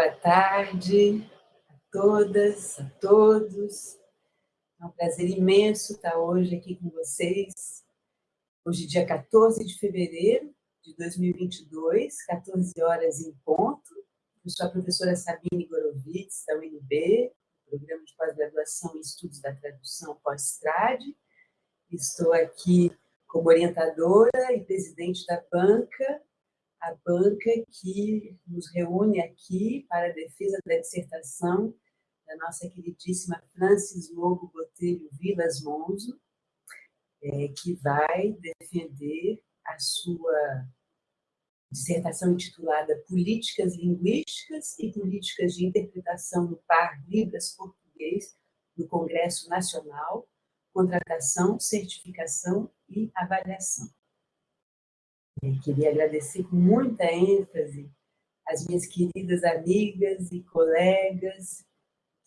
Boa tarde a todas, a todos. É um prazer imenso estar hoje aqui com vocês. Hoje, dia 14 de fevereiro de 2022, 14 horas em ponto. Eu sou a professora Sabine Gorovitz, da UNB, Programa de Pós-Graduação em Estudos da Tradução pós-trade. Estou aqui como orientadora e presidente da banca, a banca que nos reúne aqui para a defesa da dissertação da nossa queridíssima Francis Lobo Botelho Vilas Monzo, é, que vai defender a sua dissertação intitulada Políticas Linguísticas e Políticas de Interpretação no Par Libras Português no Congresso Nacional, Contratação, Certificação e Avaliação. Eu queria agradecer com muita ênfase as minhas queridas amigas e colegas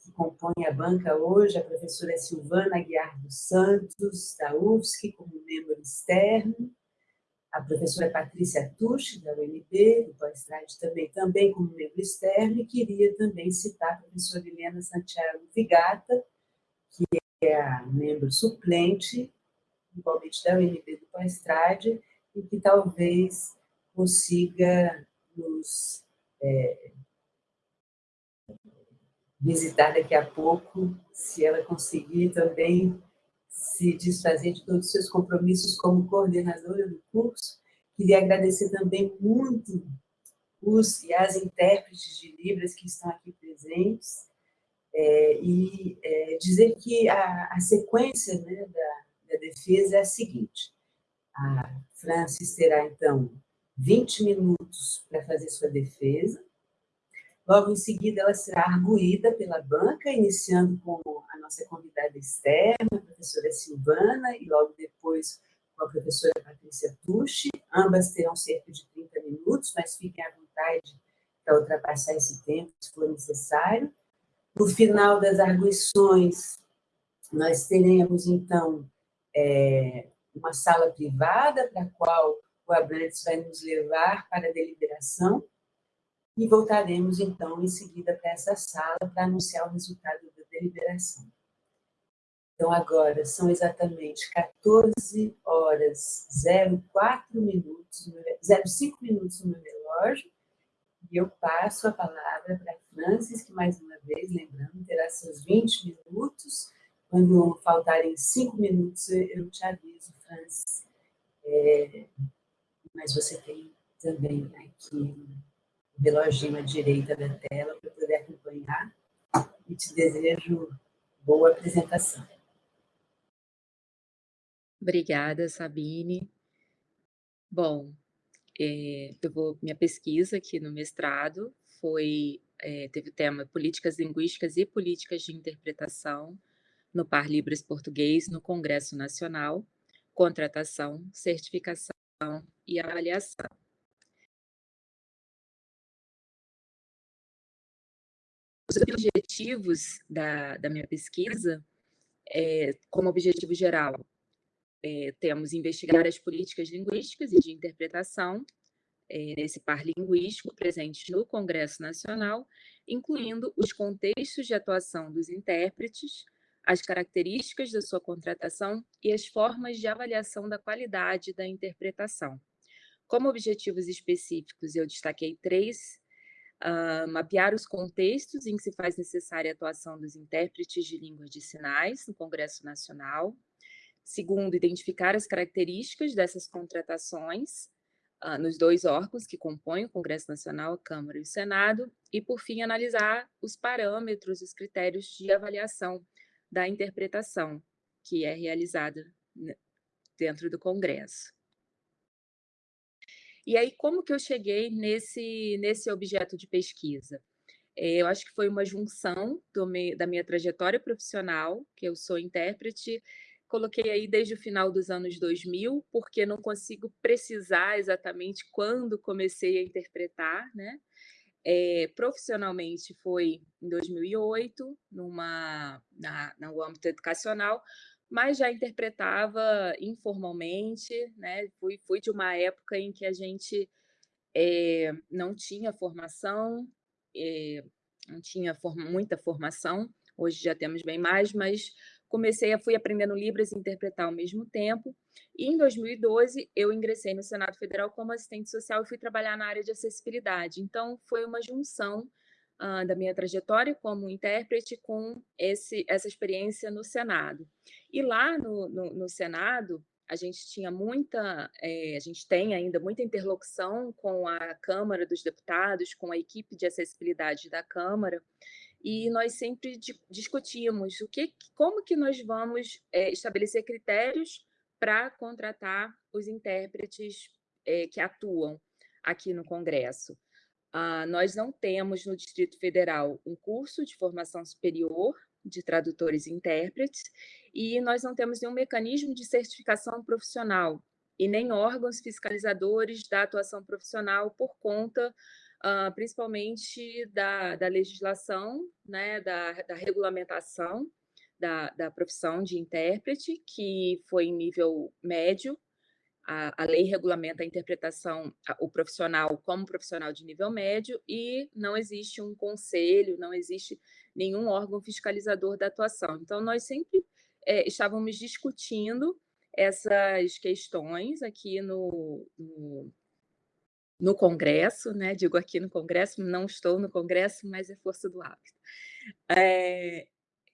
que compõem a banca hoje, a professora Silvana Aguiar dos Santos, da UFSC, como membro externo, a professora Patrícia Tucci, da UNB, do pós-trade também, também como membro externo, e queria também citar a professora Helena Santiago Vigata, que é a membro suplente, igualmente da UNB do pós-trade, e que talvez consiga nos é, visitar daqui a pouco, se ela conseguir também se desfazer de todos os seus compromissos como coordenadora do curso. Queria agradecer também muito os e as intérpretes de Libras que estão aqui presentes, é, e é, dizer que a, a sequência né, da, da defesa é a seguinte, a Francis terá, então, 20 minutos para fazer sua defesa, Logo em seguida, ela será arguída pela banca, iniciando com a nossa convidada externa, a professora Silvana, e logo depois com a professora Patrícia Tucci. Ambas terão cerca de 30 minutos, mas fiquem à vontade para ultrapassar esse tempo, se for necessário. No final das arguições, nós teremos, então, é, uma sala privada para a qual o Abrantes vai nos levar para a deliberação, e voltaremos, então, em seguida para essa sala para anunciar o resultado da deliberação. Então, agora são exatamente 14 horas 04 minutos, 05 minutos no meu relógio, e eu passo a palavra para Francis, que mais uma vez, lembrando, terá seus 20 minutos. Quando faltarem 5 minutos, eu te aviso, Francis. É, mas você tem também aqui reloginho à direita da tela para poder acompanhar e te desejo boa apresentação. Obrigada, Sabine. Bom, é, eu vou, minha pesquisa aqui no mestrado foi, é, teve o tema Políticas Linguísticas e Políticas de Interpretação no Par Libras Português no Congresso Nacional, Contratação, Certificação e Avaliação. Os objetivos da, da minha pesquisa, é, como objetivo geral, é, temos investigar as políticas linguísticas e de interpretação é, nesse par linguístico presentes no Congresso Nacional, incluindo os contextos de atuação dos intérpretes, as características da sua contratação e as formas de avaliação da qualidade da interpretação. Como objetivos específicos, eu destaquei três uh, mapear os contextos em que se faz necessária a atuação dos intérpretes de línguas de sinais no Congresso Nacional. Segundo, identificar as características dessas contratações uh, nos dois órgãos que compõem o Congresso Nacional, a Câmara e o Senado. E, por fim, analisar os parâmetros, os critérios de avaliação da interpretação que é realizada né, dentro do Congresso. E aí, como que eu cheguei nesse, nesse objeto de pesquisa? É, eu acho que foi uma junção da minha trajetória profissional, que eu sou intérprete, coloquei aí desde o final dos anos 2000, porque não consigo precisar exatamente quando comecei a interpretar, né? É, profissionalmente foi em 2008, numa, na, no âmbito educacional, mas já interpretava informalmente, né? Fui, fui de uma época em que a gente é, não tinha formação eh, não tinha muita formação, hoje já temos bem mais, mas comecei a fui aprendendo Libras e interpretar ao mesmo tempo. E em 2012 eu ingressei no Senado Federal como assistente social e fui trabalhar na área de acessibilidade. Então foi uma junção uh, da minha trajetória como intérprete com esse, essa experiência no Senado. E lá no, no, no Senado a gente tinha muita, é, a gente tem ainda muita interlocução com a Câmara dos Deputados, com a equipe de acessibilidade da Câmara, e nós sempre discutimos o que, como que nós vamos é, estabelecer critérios para contratar os intérpretes é, que atuam aqui no Congresso. Ah, nós não temos no Distrito Federal um curso de formação superior de tradutores e intérpretes, e nós não temos nenhum mecanismo de certificação profissional e nem órgãos fiscalizadores da atuação profissional por conta uh, principalmente da, da legislação, né, da, da regulamentação da, da profissão de intérprete, que foi em nível médio, a, a, lei regulamenta a interpretação, o profissional como profissional de nível médio, e não existe um conselho, não existe nenhum órgão fiscalizador da atuação. Então, nós sempre é, estávamos discutindo essas questões aqui no, no, no Congresso, né? digo aqui no Congresso, não estou no Congresso, mas é força do hábito. É,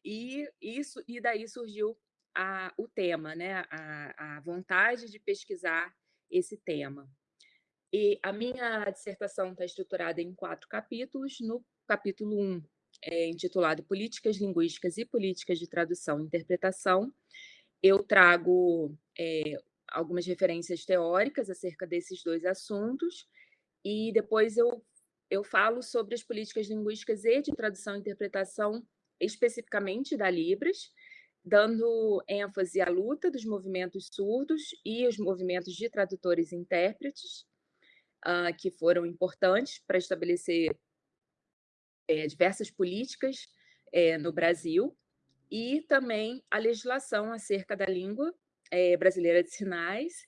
e, isso, e daí surgiu a, o tema, né? A, a vontade de pesquisar esse tema. E a minha dissertação está estruturada em quatro capítulos. No capítulo 1, um, é, intitulado Políticas Linguísticas e Políticas de Tradução e Interpretação, eu trago é, algumas referências teóricas acerca desses dois assuntos e depois eu, eu falo sobre as políticas linguísticas e de tradução e interpretação, especificamente da Libras, dando ênfase à luta dos movimentos surdos e os movimentos de tradutores e intérpretes, uh, que foram importantes para estabelecer é, diversas políticas é, no Brasil, e também a legislação acerca da língua é, brasileira de sinais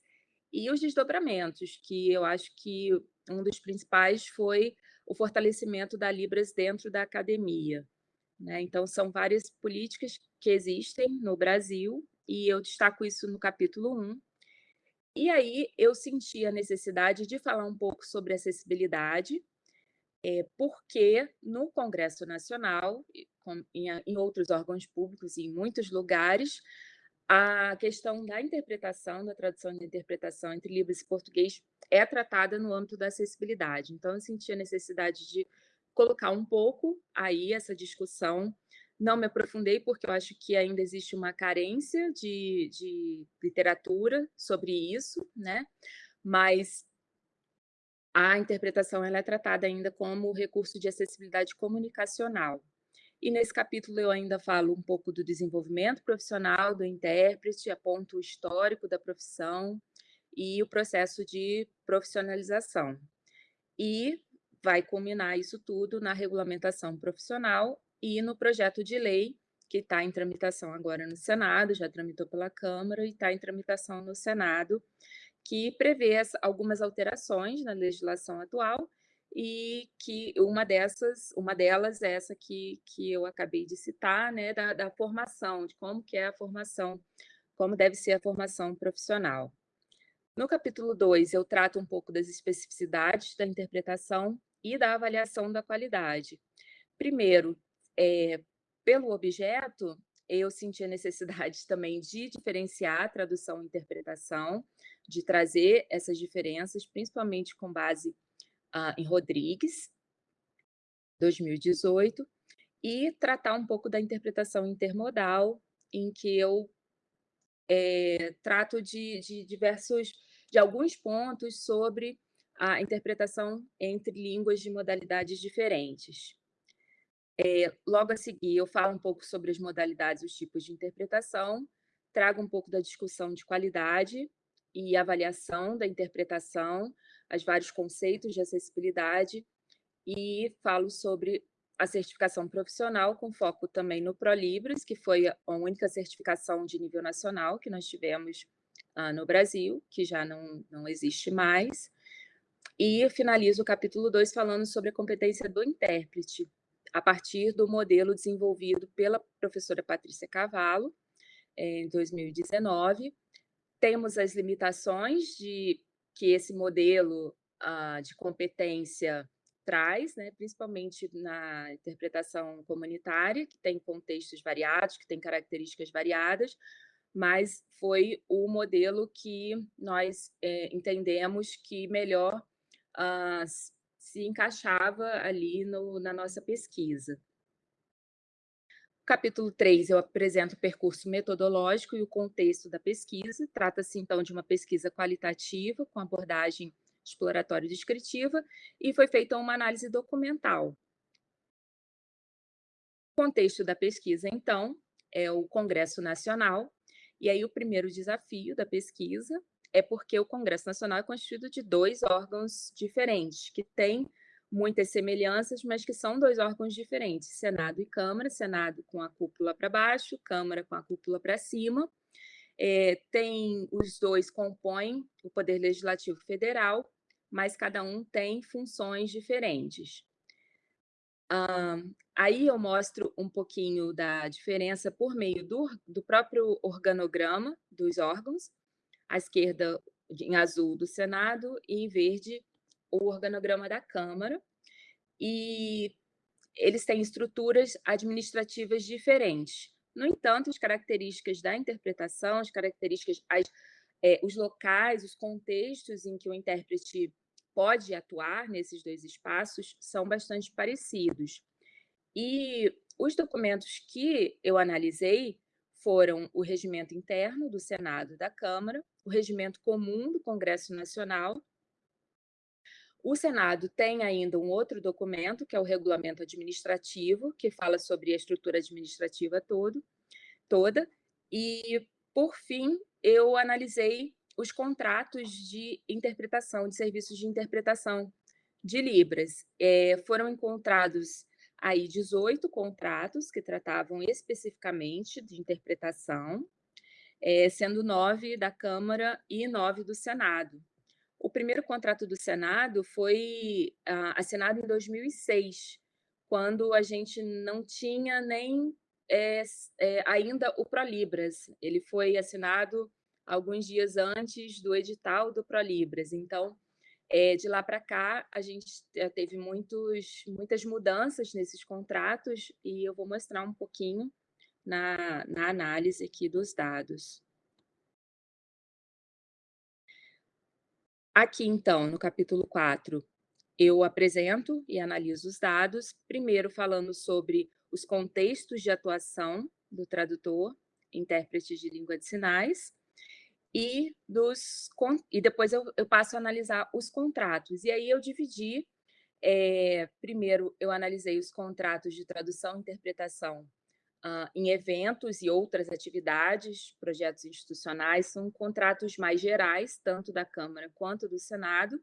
e os desdobramentos, que eu acho que um dos principais foi o fortalecimento da Libras dentro da academia. Né? Então, são várias políticas que existem no Brasil, e eu destaco isso no capítulo 1. E aí eu senti a necessidade de falar um pouco sobre acessibilidade, é, porque no Congresso Nacional, em, em outros órgãos públicos e em muitos lugares, a questão da interpretação, da tradução de interpretação entre Libras e português é tratada no âmbito da acessibilidade. Então, eu senti a necessidade de colocar um pouco aí essa discussão. Não me aprofundei, porque eu acho que ainda existe uma carência de, de literatura sobre isso, né? mas a interpretação ela é tratada ainda como recurso de acessibilidade comunicacional. E nesse capítulo eu ainda falo um pouco do desenvolvimento profissional do intérprete, aponto o histórico da profissão e o processo de profissionalização. E vai culminar isso tudo na regulamentação profissional e no projeto de lei que está em tramitação agora no Senado, já tramitou pela Câmara e está em tramitação no Senado, que prevê algumas alterações na legislação atual e que uma dessas, uma delas é essa que, que eu acabei de citar, né, da, da formação, de como que é a formação, como deve ser a formação profissional. No capítulo 2, eu trato um pouco das especificidades da interpretação e da avaliação da qualidade. Primeiro, é, pelo objeto, eu senti a necessidade também de diferenciar a tradução e interpretação, de trazer essas diferenças, principalmente com base uh, em Rodrigues, 2018, e tratar um pouco da interpretação intermodal, em que eu é, trato de, de diversos, de alguns pontos sobre a interpretação entre línguas de modalidades diferentes. É, logo a seguir, eu falo um pouco sobre as modalidades, os tipos de interpretação, trago um pouco da discussão de qualidade e avaliação da interpretação, as vários conceitos de acessibilidade e falo sobre a certificação profissional, com foco também no ProLibras, que foi a única certificação de nível nacional que nós tivemos ah, no Brasil, que já não, não existe mais. E finalizo o capítulo 2 falando sobre a competência do intérprete, a partir do modelo desenvolvido pela professora Patrícia Cavallo, em 2019. Temos as limitações de que esse modelo uh, de competência traz, né, principalmente na interpretação comunitária, que tem contextos variados, que tem características variadas, mas foi o modelo que nós é, entendemos que melhor uh, se encaixava ali no, na nossa pesquisa. Capítulo 3, eu apresento o percurso metodológico e o contexto da pesquisa. Trata-se, então, de uma pesquisa qualitativa, com abordagem exploratória e descritiva, e foi feita uma análise documental. O contexto da pesquisa, então, é o Congresso Nacional, e aí o primeiro desafio da pesquisa é porque o Congresso Nacional é constituído de dois órgãos diferentes, que têm muitas semelhanças, mas que são dois órgãos diferentes, Senado e Câmara, Senado com a cúpula para baixo, Câmara com a cúpula para cima. É, tem, os dois compõem o Poder Legislativo Federal, mas cada um tem funções diferentes. Aí eu mostro um pouquinho da diferença por meio do, do próprio organograma dos órgãos, à esquerda em azul do Senado e em verde o organograma da Câmara, e eles têm estruturas administrativas diferentes. No entanto, as características da interpretação, as características, as, é, os locais, os contextos em que o intérprete pode atuar nesses dois espaços são bastante parecidos. E os documentos que eu analisei foram o regimento interno do Senado e da Câmara, o regimento comum do Congresso Nacional. O Senado tem ainda um outro documento, que é o regulamento administrativo, que fala sobre a estrutura administrativa todo, toda. E, por fim, eu analisei os contratos de interpretação, de serviços de interpretação de Libras. É, foram encontrados aí 18 contratos que tratavam especificamente de interpretação, é, sendo nove da Câmara e nove do Senado. O primeiro contrato do Senado foi ah, assinado em 2006, quando a gente não tinha nem é, é, ainda o ProLibras. Ele foi assinado alguns dias antes do edital do ProLibras. Então, é, de lá para cá, a gente teve muitos, muitas mudanças nesses contratos e eu vou mostrar um pouquinho na, na análise aqui dos dados. Aqui, então, no capítulo 4, eu apresento e analiso os dados, primeiro falando sobre os contextos de atuação do tradutor, intérprete de língua de sinais, e, dos, e depois eu, eu passo a analisar os contratos. E aí eu dividi, é, primeiro eu analisei os contratos de tradução e interpretação uh, em eventos e outras atividades, projetos institucionais, são contratos mais gerais, tanto da Câmara quanto do Senado,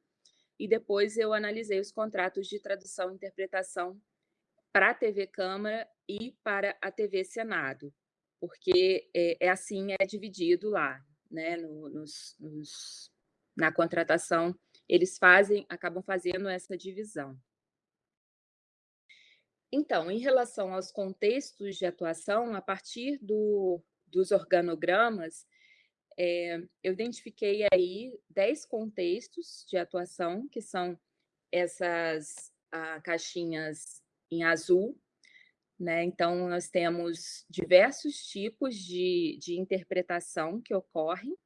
e depois eu analisei os contratos de tradução e interpretação para a TV Câmara e para a TV Senado, porque é, é assim, é dividido lá né, no, nos, nos, na contratação, eles fazem, acabam fazendo essa divisão. Então, em relação aos contextos de atuação, a partir do, dos organogramas, é, eu identifiquei aí 10 contextos de atuação, que são essas ah, caixinhas em azul, né? Então, nós temos diversos tipos de, de interpretação que ocorrem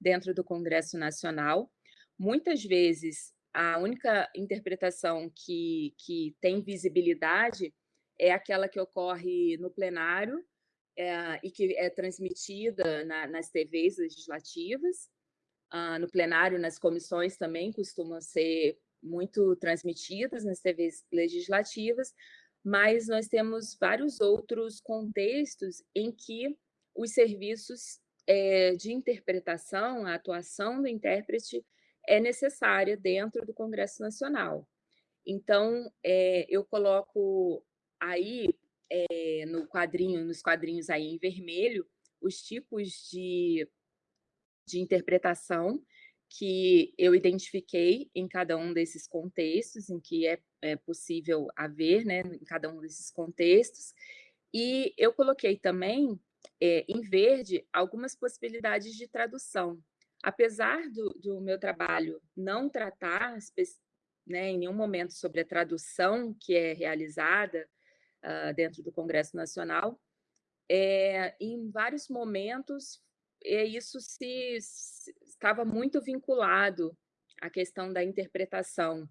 dentro do Congresso Nacional. Muitas vezes, a única interpretação que, que tem visibilidade é aquela que ocorre no plenário é, e que é transmitida na, nas TVs legislativas. Ah, no plenário, nas comissões também costumam ser muito transmitidas nas TVs legislativas, mas nós temos vários outros contextos em que os serviços é, de interpretação, a atuação do intérprete é necessária dentro do Congresso Nacional. Então, é, eu coloco aí é, no quadrinho, nos quadrinhos aí em vermelho, os tipos de, de interpretação que eu identifiquei em cada um desses contextos, em que é, é possível haver, né, em cada um desses contextos, e eu coloquei também, é, em verde, algumas possibilidades de tradução. Apesar do, do meu trabalho não tratar né, em nenhum momento sobre a tradução que é realizada uh, dentro do Congresso Nacional, é, em vários momentos é, isso se, se, estava muito vinculado à questão da interpretação,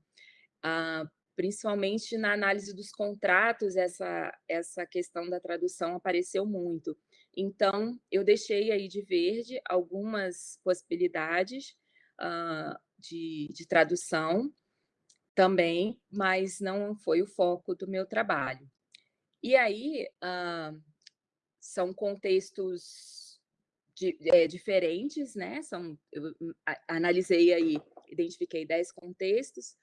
uh, principalmente na análise dos contratos, essa, essa questão da tradução apareceu muito. Então, eu deixei aí de verde algumas possibilidades uh, de, de tradução também, mas não foi o foco do meu trabalho. E aí, uh, são contextos de, é, diferentes, né? São, eu analisei aí, identifiquei 10 contextos,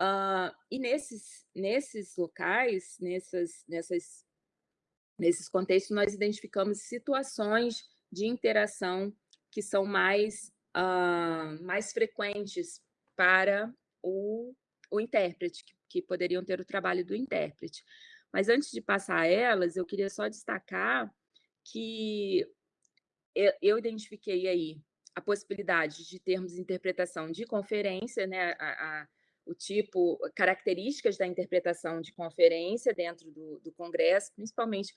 uh, e nesses, nesses locais, nessas, nessas, nesses contextos, nós identificamos situações de interação que são mais, uh, mais frequentes para o o intérprete, que, que poderiam ter o trabalho do intérprete. Mas antes de passar a elas, eu queria só destacar que eu, eu identifiquei aí a possibilidade de termos interpretação de conferência, né, a, o tipo, características da interpretação de conferência dentro do, do Congresso, principalmente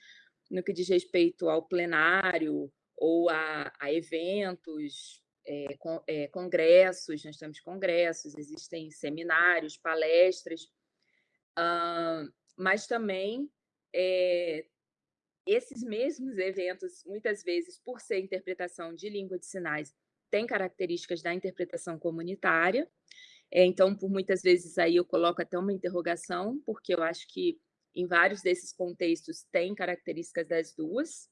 no que diz respeito ao plenário ou a, a eventos é, com, é, congressos, nós temos congressos, existem seminários, palestras, uh, mas também é, esses mesmos eventos, muitas vezes, por ser interpretação de língua de sinais, têm características da interpretação comunitária, então, por muitas vezes, aí eu coloco até uma interrogação, porque eu acho que em vários desses contextos tem características das duas.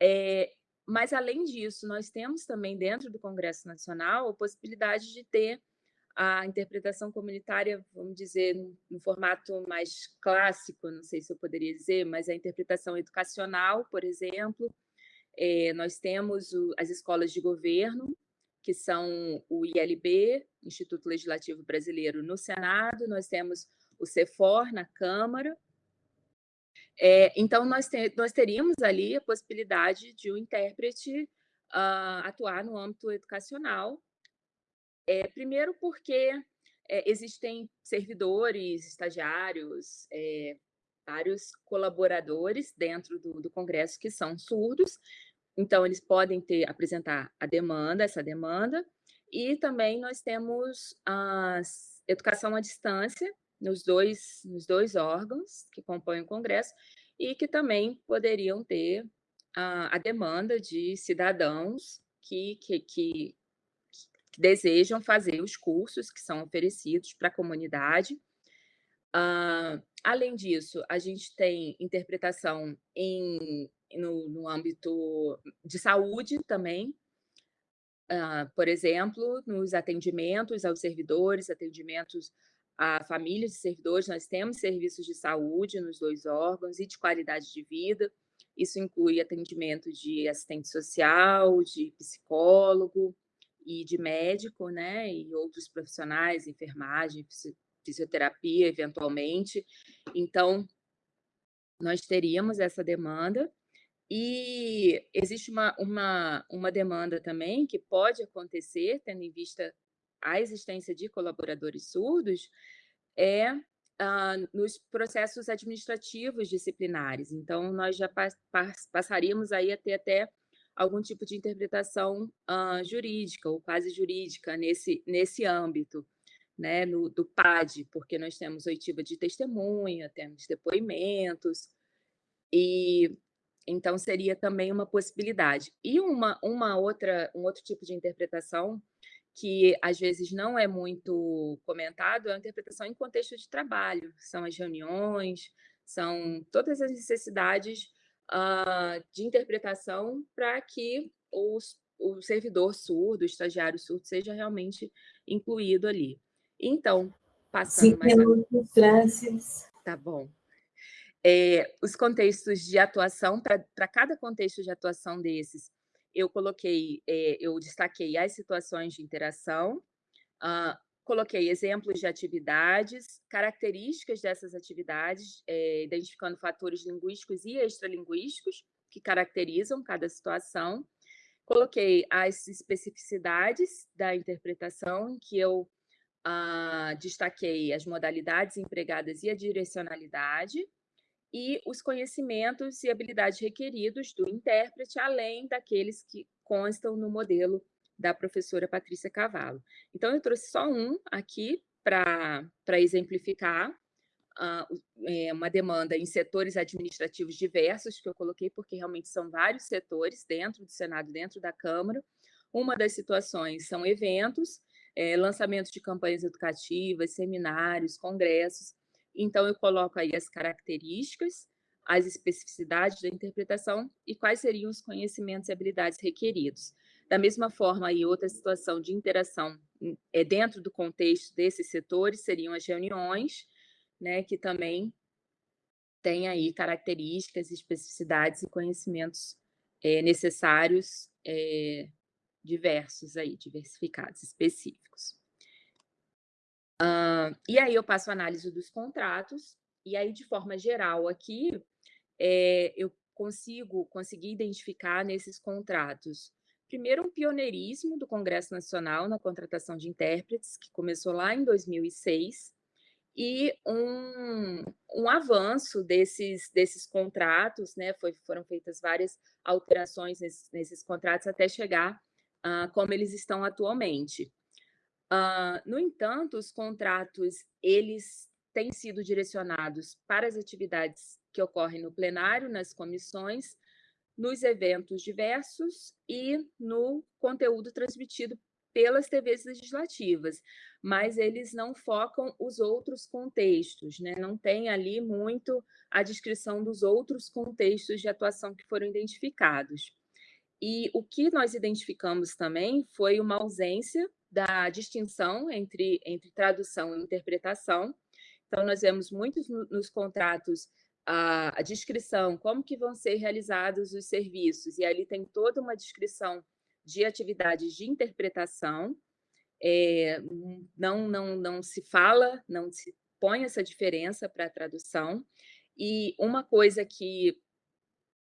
É, mas, além disso, nós temos também dentro do Congresso Nacional a possibilidade de ter a interpretação comunitária, vamos dizer, no formato mais clássico, não sei se eu poderia dizer, mas a interpretação educacional, por exemplo, é, nós temos o, as escolas de governo, que são o ILB, Instituto Legislativo Brasileiro, no Senado, nós temos o CEFOR na Câmara, é, então, nós, te, nós teríamos ali a possibilidade de um intérprete uh, atuar no âmbito educacional, é, primeiro porque é, existem servidores, estagiários, é, vários colaboradores dentro do, do, Congresso que são surdos, então eles podem ter apresentar a demanda, essa demanda, e também nós temos a educação à distância, nos dois, nos dois órgãos que compõem o Congresso e que também poderiam ter a, a demanda de cidadãos que, que, que, que, desejam fazer os cursos que são oferecidos para a comunidade. Além disso, a gente tem interpretação em, no, no âmbito de saúde também, Uh, por exemplo, nos atendimentos aos servidores, atendimentos a famílias de servidores, nós temos serviços de saúde nos dois órgãos e de qualidade de vida. Isso inclui atendimento de assistente social, de psicólogo e de médico, né? E outros profissionais, enfermagem, fisioterapia, eventualmente. Então, nós teríamos essa demanda. E existe uma, uma, uma demanda também que pode acontecer, tendo em vista a existência de colaboradores surdos é uh, nos processos administrativos disciplinares. Então, nós já pa passaríamos aí a ter até algum tipo de interpretação uh, jurídica ou quase jurídica nesse, nesse âmbito, né, no, do PAD, porque nós temos oitiva de testemunha, temos depoimentos, e então seria também uma possibilidade. E uma, uma outra, um outro tipo de interpretação que às vezes não é muito comentado é a interpretação em contexto de trabalho, são as reuniões, são todas as necessidades uh, de interpretação para que os, o servidor surdo, o estagiário surdo, seja realmente incluído ali. Então, passando Cinco mais... minutos, Francis. Tá bom. É, os contextos de atuação, para cada contexto de atuação desses, eu coloquei, é, eu destaquei as situações de interação, uh, coloquei exemplos de atividades, características dessas atividades, é, identificando fatores linguísticos e extralinguísticos que caracterizam cada situação. Coloquei as especificidades da interpretação, em que eu ah, destaquei as modalidades empregadas e a direcionalidade, e os conhecimentos e habilidades requeridos do intérprete, além daqueles que constam no modelo da professora Patrícia Cavallo. Então, eu trouxe só um aqui para exemplificar uh, é, uma demanda em setores administrativos diversos, que eu coloquei porque realmente são vários setores dentro do Senado, dentro da Câmara. Uma das situações são eventos, é, lançamento de campanhas educativas, seminários, congressos, então, eu coloco aí as características, as especificidades da interpretação e quais seriam os conhecimentos e habilidades requeridos. Da mesma forma, aí, outra situação de interação é dentro do contexto desses setores seriam as reuniões, né, que também tem aí características, especificidades e conhecimentos é, necessários é, diversos aí, diversificados, específicos. Uh, e aí eu passo a análise dos contratos, e aí, de forma geral, aqui, é, eu consigo conseguir identificar nesses contratos, primeiro, um pioneirismo do Congresso Nacional na contratação de intérpretes, que começou lá em 2006, e um, um avanço desses, desses contratos, né? Foi, foram feitas várias alterações nesses, nesses contratos até chegar uh, como eles estão atualmente. Uh, no entanto, os contratos, eles têm sido direcionados para as atividades que ocorrem no plenário, nas comissões, nos eventos diversos e no conteúdo transmitido pelas TVs legislativas, mas eles não focam os outros contextos, né? não tem ali muito a descrição dos outros contextos de atuação que foram identificados. E o que nós identificamos também foi uma ausência da distinção entre, entre tradução e interpretação. Então, nós vemos muitos no, nos contratos a, a, descrição, como que vão ser realizados os serviços, e ali tem toda uma descrição de atividades de interpretação, é, não, não, não se fala, não se põe essa diferença para a tradução, e uma coisa que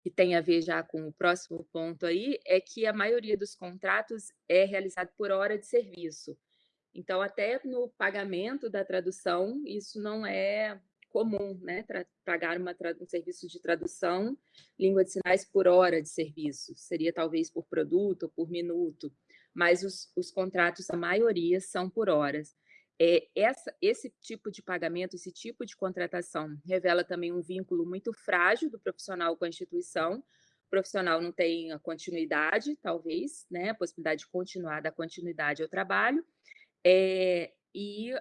que tem a ver já com o próximo ponto aí, é que a maioria dos contratos é realizado por hora de serviço. Então, até no pagamento da tradução, isso não é comum, né? Pagar uma um serviço de tradução, língua de sinais por hora de serviço. Seria talvez por produto ou por minuto, mas os, os contratos, a maioria, são por horas. É, essa, esse tipo de pagamento, esse tipo de contratação revela também um vínculo muito frágil do profissional com a instituição. O profissional não tem a continuidade, talvez, né, a possibilidade de continuar, da continuidade ao trabalho, é, e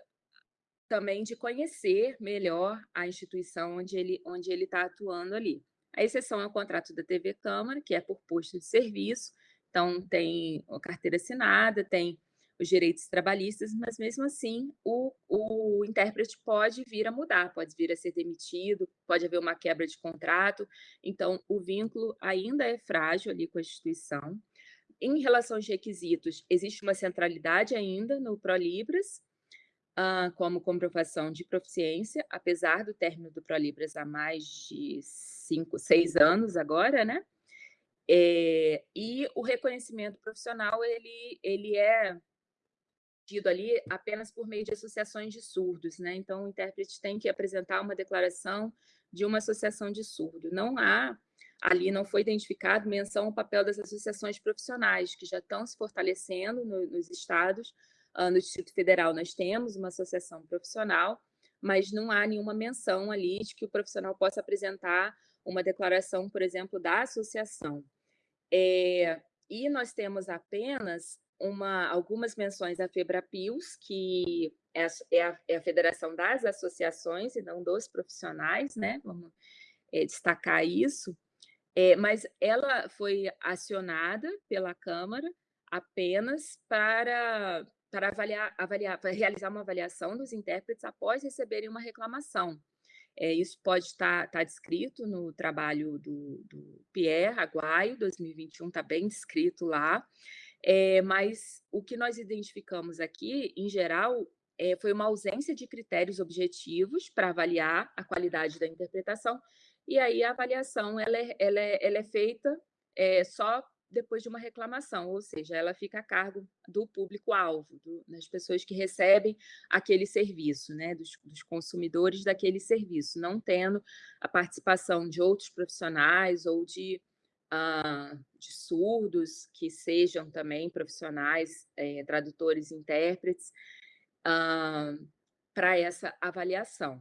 também de conhecer melhor a instituição onde ele onde ele está atuando ali. A exceção é o contrato da TV Câmara, que é por posto de serviço, então tem carteira assinada, tem os direitos trabalhistas, mas mesmo assim o, o intérprete pode vir a mudar, pode vir a ser demitido, pode haver uma quebra de contrato, então o vínculo ainda é frágil ali com a instituição. Em relação aos requisitos, existe uma centralidade ainda no ProLibras, uh, como comprovação de proficiência, apesar do término do ProLibras há mais de cinco, seis anos agora, né? É, e o reconhecimento profissional, ele, ele é tido ali apenas por meio de associações de surdos, né? Então, o intérprete tem que apresentar uma declaração de uma associação de surdo. Não há, ali não foi identificado menção ao papel das associações profissionais, que já estão se fortalecendo no, nos estados. Uh, no Distrito Federal, nós temos uma associação profissional, mas não há nenhuma menção ali de que o profissional possa apresentar uma declaração, por exemplo, da associação. É, e nós temos apenas uma, algumas menções à FEBRAPILS, que é a, é, a, é a, Federação das Associações e não dos profissionais, né? Vamos é, destacar isso. É, mas ela foi acionada pela Câmara apenas para, para avaliar, avaliar, para realizar uma avaliação dos intérpretes após receberem uma reclamação. É, isso pode estar, estar descrito no trabalho do, do Pierre Aguaio, 2021, está bem descrito lá. É, mas o que nós identificamos aqui, em geral, é, foi uma ausência de critérios objetivos para avaliar a qualidade da interpretação, e aí a avaliação ela é, ela é, ela é feita é, só depois de uma reclamação, ou seja, ela fica a cargo do público-alvo, das pessoas que recebem aquele serviço, né, dos, dos, consumidores daquele serviço, não tendo a participação de outros profissionais ou de, uh, de surdos, que sejam também profissionais, é, tradutores, intérpretes, uh, para essa avaliação.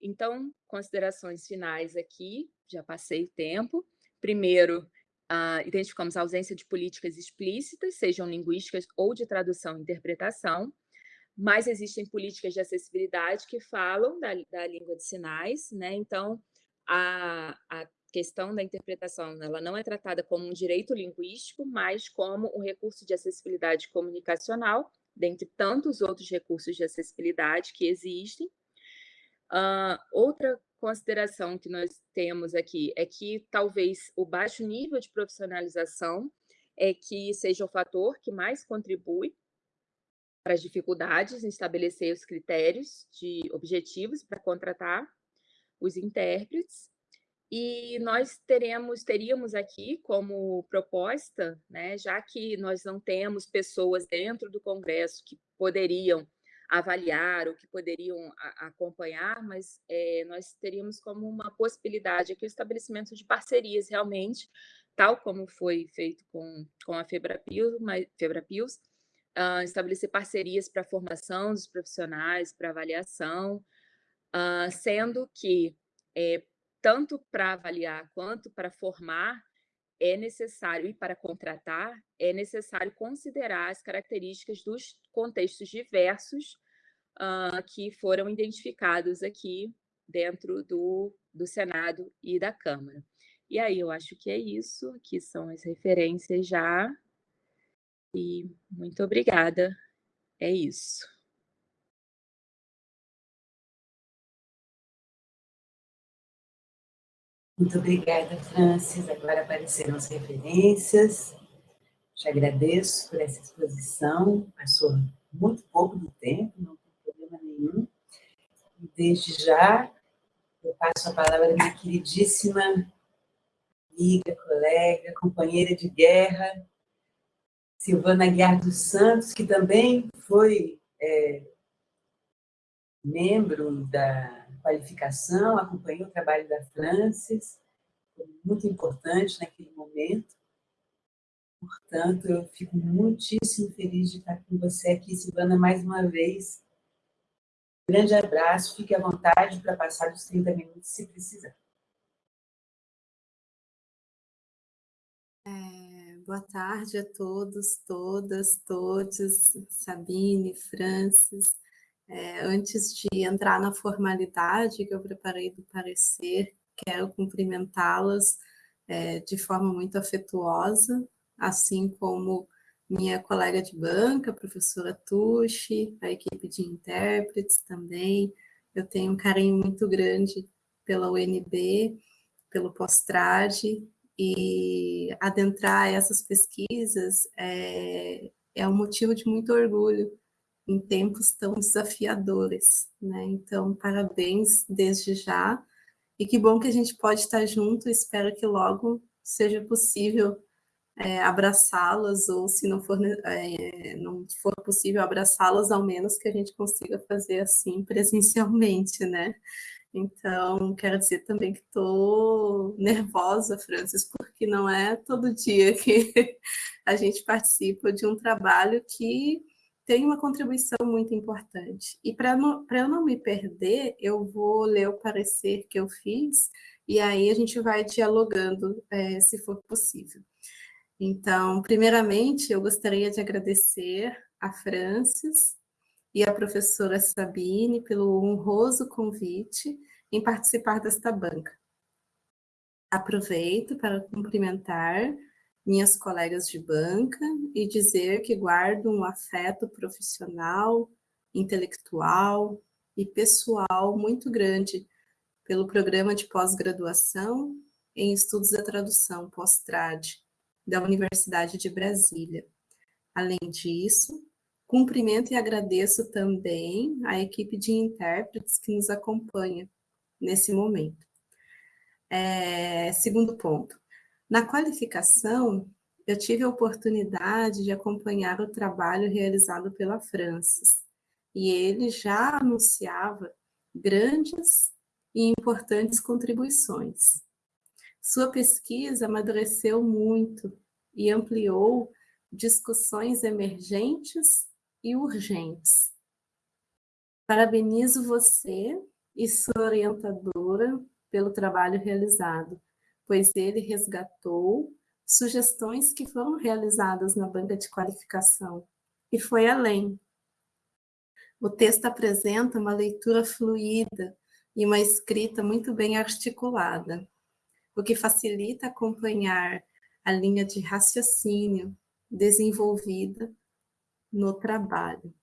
Então, considerações finais aqui, já passei o tempo. Primeiro, uh, identificamos a ausência de políticas explícitas, sejam linguísticas ou de tradução e interpretação, mas existem políticas de acessibilidade que falam da, da língua de sinais, né? Então, a, a questão da interpretação ela não é tratada como um direito linguístico, mas como um recurso de acessibilidade comunicacional, dentre tantos outros recursos de acessibilidade que existem. Uh, outra consideração que nós temos aqui é que talvez o baixo nível de profissionalização é que seja o fator que mais contribui para as dificuldades em estabelecer os critérios de objetivos para contratar os intérpretes. E nós teremos, teríamos aqui como proposta, né, já que nós não temos pessoas dentro do Congresso que poderiam avaliar ou que poderiam acompanhar, mas é, nós teríamos como uma possibilidade aqui o estabelecimento de parcerias realmente, tal como foi feito com, com a Febrapios, Febrapios uh, estabelecer parcerias para a formação dos profissionais, para avaliação, uh, sendo que é, tanto para avaliar quanto para formar, é necessário, e para contratar, é necessário considerar as características dos contextos diversos uh, que foram identificados aqui dentro do, do Senado e da Câmara. E aí, eu acho que é isso, aqui são as referências já, e muito obrigada, é isso. Muito obrigada, Francis. Agora apareceram as referências. Te agradeço por essa exposição. Passou muito pouco do tempo, não tem problema nenhum. E desde já, eu passo a palavra à minha queridíssima amiga, colega, companheira de guerra, Silvana Guiar dos Santos, que também foi é, membro da qualificação, acompanhei o trabalho da Francis, foi muito importante naquele momento. Portanto, eu fico muitíssimo feliz de estar com você aqui, Silvana, mais uma vez. Grande abraço, fique à vontade para passar os 30 minutos, se precisar. É, boa tarde a todos, todas, todos, Sabine, Francis. É, antes de entrar na formalidade que eu preparei do parecer, quero cumprimentá-las é, de forma muito afetuosa, assim como minha colega de banca, professora Tuxi, a equipe de intérpretes também. Eu tenho um carinho muito grande pela UNB, pelo Postrade, e adentrar essas pesquisas é, é um motivo de muito orgulho, em tempos tão desafiadores, né? Então, parabéns desde já, e que bom que a gente pode estar junto, espero que logo seja possível é, abraçá-las, ou se não for, é, não for possível abraçá-las, ao menos que a gente consiga fazer assim presencialmente, né? Então, quero dizer também que estou nervosa, Francis, porque não é todo dia que a gente participa de um trabalho que tem uma contribuição muito importante. E para eu não me perder, eu vou ler o parecer que eu fiz, e aí a gente vai dialogando, é, se for possível. Então, primeiramente, eu gostaria de agradecer a Francis e a professora Sabine pelo honroso convite em participar desta banca. Aproveito para cumprimentar minhas colegas de banca e dizer que guardo um afeto profissional, intelectual e pessoal muito grande pelo Programa de Pós-Graduação em Estudos da Tradução, pós-trad, da Universidade de Brasília. Além disso, cumprimento e agradeço também a equipe de intérpretes que nos acompanha nesse momento. É, segundo ponto, na qualificação, eu tive a oportunidade de acompanhar o trabalho realizado pela Francis, e ele já anunciava grandes e importantes contribuições. Sua pesquisa amadureceu muito e ampliou discussões emergentes e urgentes. Parabenizo você e sua orientadora pelo trabalho realizado, pois ele resgatou sugestões que foram realizadas na banca de qualificação e foi além. O texto apresenta uma leitura fluida e uma escrita muito bem articulada, o que facilita acompanhar a linha de raciocínio desenvolvida no trabalho.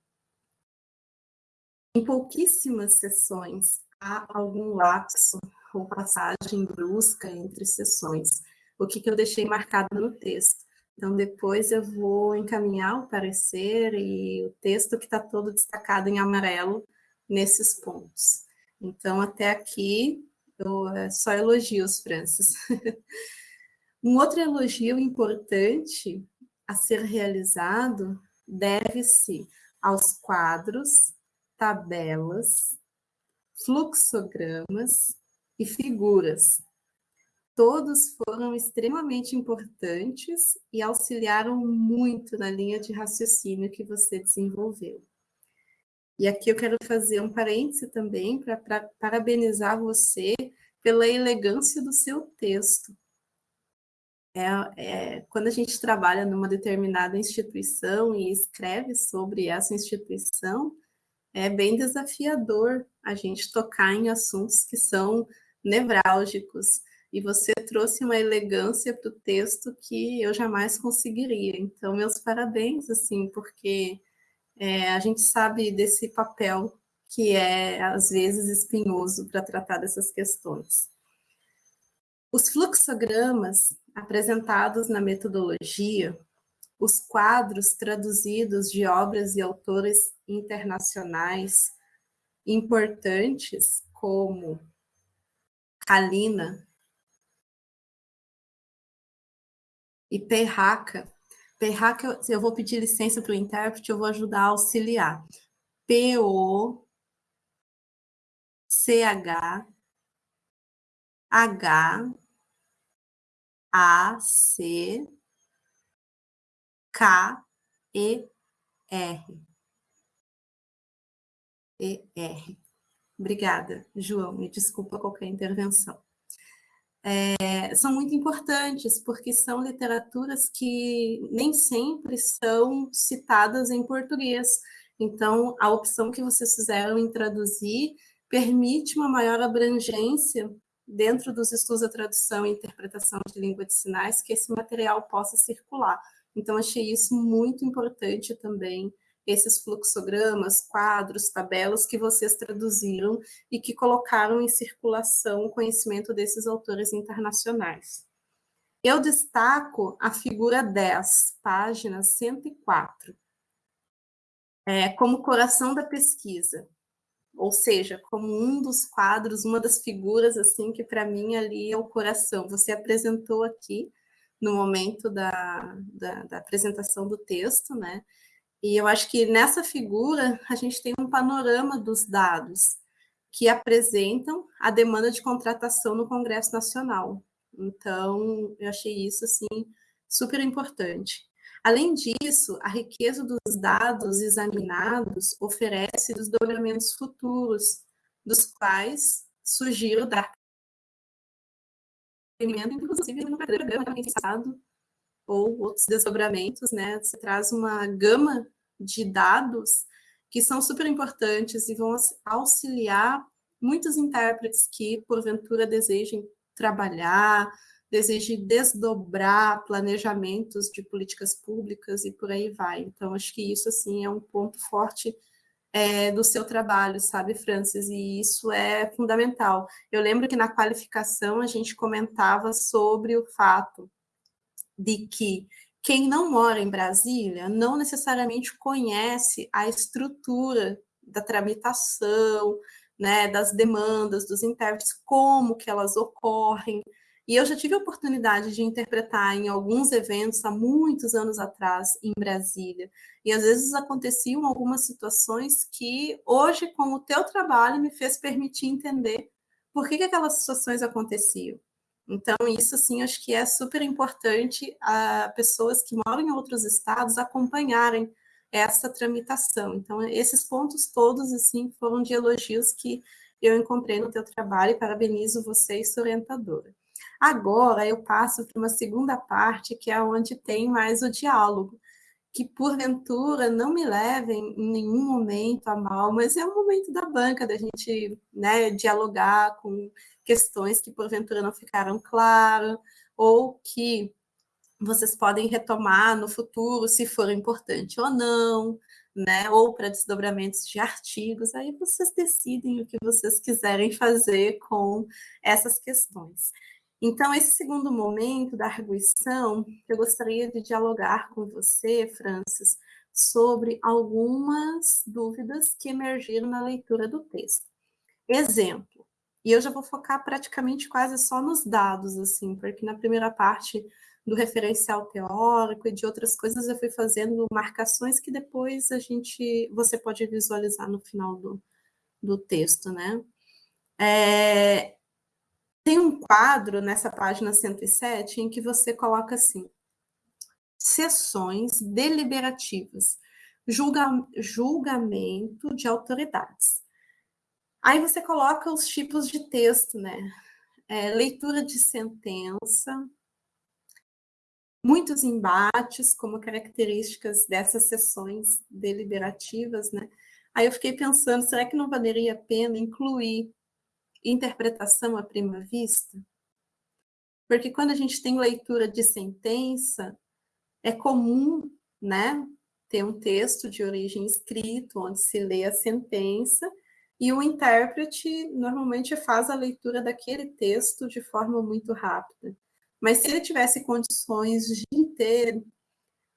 Em pouquíssimas sessões há algum lapso ou passagem brusca entre sessões, o que, que eu deixei marcado no texto. Então, depois eu vou encaminhar o parecer e o texto que está todo destacado em amarelo nesses pontos. Então, até aqui, eu, é só elogios, Francis. um outro elogio importante a ser realizado deve-se aos quadros, tabelas, fluxogramas e figuras. Todos foram extremamente importantes e auxiliaram muito na linha de raciocínio que você desenvolveu. E aqui eu quero fazer um parêntese também para parabenizar você pela elegância do seu texto. É, é, quando a gente trabalha numa determinada instituição e escreve sobre essa instituição, é bem desafiador a gente tocar em assuntos que são nevrálgicos. E você trouxe uma elegância para o texto que eu jamais conseguiria. Então, meus parabéns, assim, porque é, a gente sabe desse papel que é, às vezes, espinhoso para tratar dessas questões. Os fluxogramas apresentados na metodologia, os quadros traduzidos de obras e autores internacionais importantes, como Kalina e Perraca, Perraca, eu vou pedir licença para o intérprete, eu vou ajudar a auxiliar. P-O, C-H, H, A, C, K, E, R. E, R. Obrigada, João, me desculpa qualquer intervenção é, são muito importantes, porque são literaturas que nem sempre são citadas em português. Então, a opção que vocês fizeram em traduzir permite uma maior abrangência dentro dos estudos da tradução e interpretação de língua de sinais, que esse material possa circular. Então, achei isso muito importante também esses fluxogramas, quadros, tabelas que vocês traduziram e que colocaram em circulação o conhecimento desses autores internacionais. Eu destaco a figura 10, página 104, é, como coração da pesquisa, ou seja, como um dos quadros, uma das figuras assim que para mim ali é o coração. Você apresentou aqui no momento da, da, da apresentação do texto, né? E eu acho que nessa figura a gente tem um panorama dos dados que apresentam a demanda de contratação no Congresso Nacional. Então, eu achei isso assim super importante. Além disso, a riqueza dos dados examinados oferece desdobramentos futuros, dos quais sugiro dar inclusive no programa pensado ou outros desdobramentos, né? Você traz uma gama de dados que são super importantes e vão auxiliar muitos intérpretes que, porventura, desejem trabalhar, desejem desdobrar planejamentos de políticas públicas e por aí vai. Então, acho que isso, assim, é um ponto forte é, do seu trabalho, sabe, Francis? E isso é fundamental. Eu lembro que na qualificação a gente comentava sobre o fato de que quem não mora em Brasília não necessariamente conhece a estrutura da tramitação, né, das demandas dos intérpretes, como que elas ocorrem. E eu já tive a oportunidade de interpretar em alguns eventos há muitos anos atrás em Brasília. E às vezes aconteciam algumas situações que hoje, com o teu trabalho, me fez permitir entender por que, que aquelas situações aconteciam. Então, isso, assim, acho que é super importante a pessoas que moram em outros estados acompanharem essa tramitação. Então, esses pontos todos, assim, foram de elogios que eu encontrei no teu trabalho e parabenizo você e sua orientadora. Agora, eu passo para uma segunda parte, que é onde tem mais o diálogo, que porventura não me levem em nenhum momento a mal, mas é o momento da banca, da gente né, dialogar com questões que porventura não ficaram claras, ou que vocês podem retomar no futuro, se for importante ou não, né? Ou para desdobramentos de artigos, aí vocês decidem o que vocês quiserem fazer com essas questões. Então, esse segundo momento da arguição, eu gostaria de dialogar com você, Francis, sobre algumas dúvidas que emergiram na leitura do texto. Exemplo, e eu já vou focar praticamente quase só nos dados, assim, porque na primeira parte do referencial teórico e de outras coisas eu fui fazendo marcações que depois a gente, você pode visualizar no final do, do texto, né? É, tem um quadro nessa página 107 em que você coloca assim, sessões deliberativas, julga, julgamento de autoridades. Aí você coloca os tipos de texto, né? É, leitura de sentença, muitos embates como características dessas sessões deliberativas, né? Aí eu fiquei pensando, será que não valeria a pena incluir interpretação à prima vista? Porque quando a gente tem leitura de sentença, é comum, né, ter um texto de origem escrito, onde se lê a sentença, e o intérprete normalmente faz a leitura daquele texto de forma muito rápida. Mas se ele tivesse condições de ter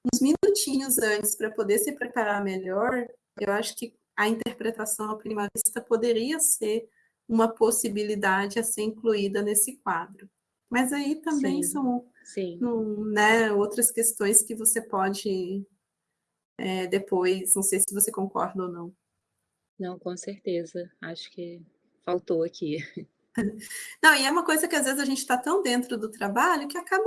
uns minutinhos antes para poder se preparar melhor, eu acho que a interpretação à prima vista poderia ser uma possibilidade a ser incluída nesse quadro. Mas aí também sim, são sim. né, outras questões que você pode é, depois, não sei se você concorda ou não. Não, com certeza. Acho que faltou aqui. Não, e é uma coisa que às vezes a gente está tão dentro do trabalho que acaba,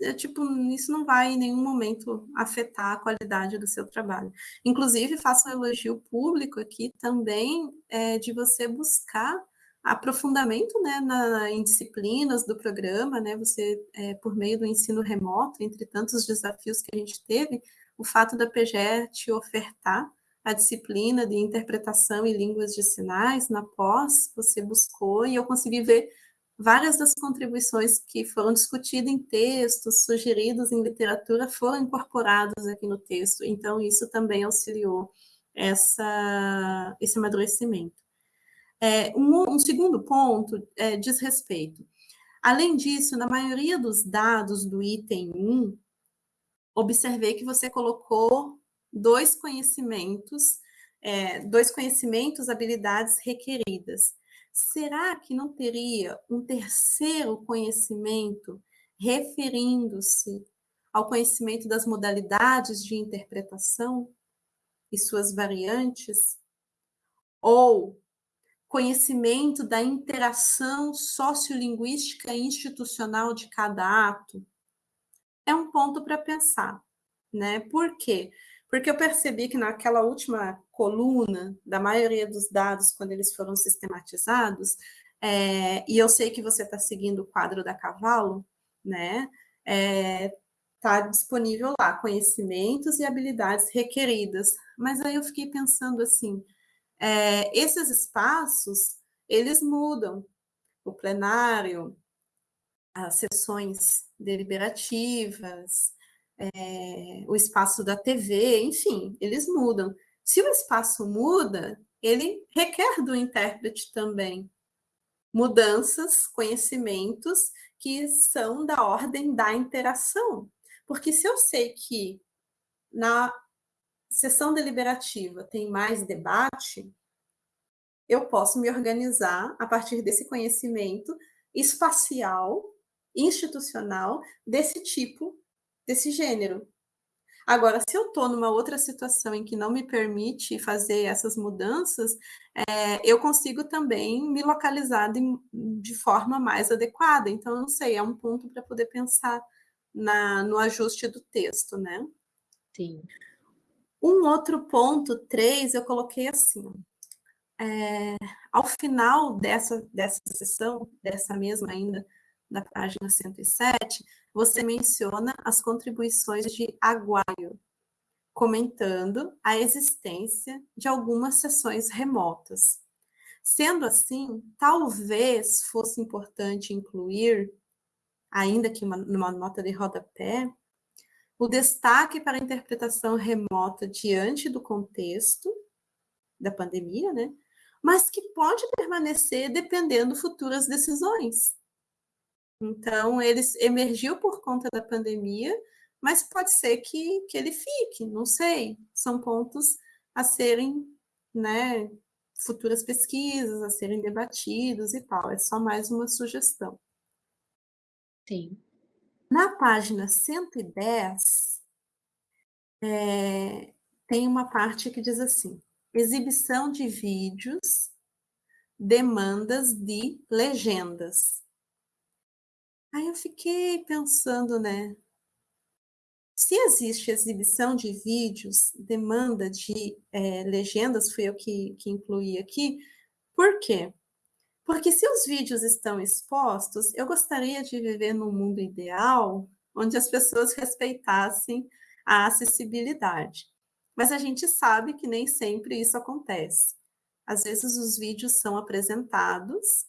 é, tipo, isso não vai em nenhum momento afetar a qualidade do seu trabalho. Inclusive, faço um elogio público aqui também é, de você buscar aprofundamento né, na, em disciplinas do programa, né, você, é, por meio do ensino remoto, entre tantos desafios que a gente teve, o fato da PGE te ofertar a disciplina de interpretação e línguas de sinais na pós, você buscou, e eu consegui ver várias das contribuições que foram discutidas em textos, sugeridos em literatura, foram incorporadas aqui no texto, então isso também auxiliou essa, esse amadurecimento. É, um, um, segundo ponto é, diz respeito. Além disso, na maioria dos dados do item 1, observei que você colocou dois conhecimentos, é, dois conhecimentos, habilidades requeridas. Será que não teria um terceiro conhecimento referindo-se ao conhecimento das modalidades de interpretação e suas variantes? Ou conhecimento da interação sociolinguística institucional de cada ato? É um ponto para pensar, né? Por quê? Porque eu percebi que naquela última coluna, da maioria dos dados, quando eles foram sistematizados, é, e eu sei que você está seguindo o quadro da Cavalo, né? Está é, disponível lá, conhecimentos e habilidades requeridas. Mas aí eu fiquei pensando assim, é, esses espaços, eles mudam. O plenário, as sessões deliberativas, é, o espaço da TV, enfim, eles mudam. Se o espaço muda, ele requer do intérprete também mudanças, conhecimentos que são da ordem da interação. Porque se eu sei que na sessão deliberativa tem mais debate, eu posso me organizar a partir desse conhecimento espacial, institucional, desse tipo, desse gênero. Agora, se eu estou numa outra situação em que não me permite fazer essas mudanças, é, eu consigo também me localizar de, de, forma mais adequada. Então, não sei, é um ponto para poder pensar na, no ajuste do texto, né? Sim. Um outro ponto, três, eu coloquei assim. É, ao final dessa, dessa sessão, dessa mesma ainda, da página 107, você menciona as contribuições de Aguaio, comentando a existência de algumas sessões remotas. Sendo assim, talvez fosse importante incluir, ainda que uma, numa nota de rodapé, o destaque para a interpretação remota diante do contexto da pandemia, né? mas que pode permanecer dependendo futuras decisões. Então, ele emergiu por conta da pandemia, mas pode ser que, que ele fique, não sei. São pontos a serem, né, futuras pesquisas, a serem debatidos e tal. É só mais uma sugestão. Sim. Na página 110, é, tem uma parte que diz assim: exibição de vídeos, demandas de legendas. Aí eu fiquei pensando, né? Se existe exibição de vídeos, demanda de é, legendas, fui eu que, que incluí aqui, por quê? Porque se os vídeos estão expostos, eu gostaria de viver num mundo ideal onde as pessoas respeitassem a acessibilidade. Mas a gente sabe que nem sempre isso acontece. Às vezes os vídeos são apresentados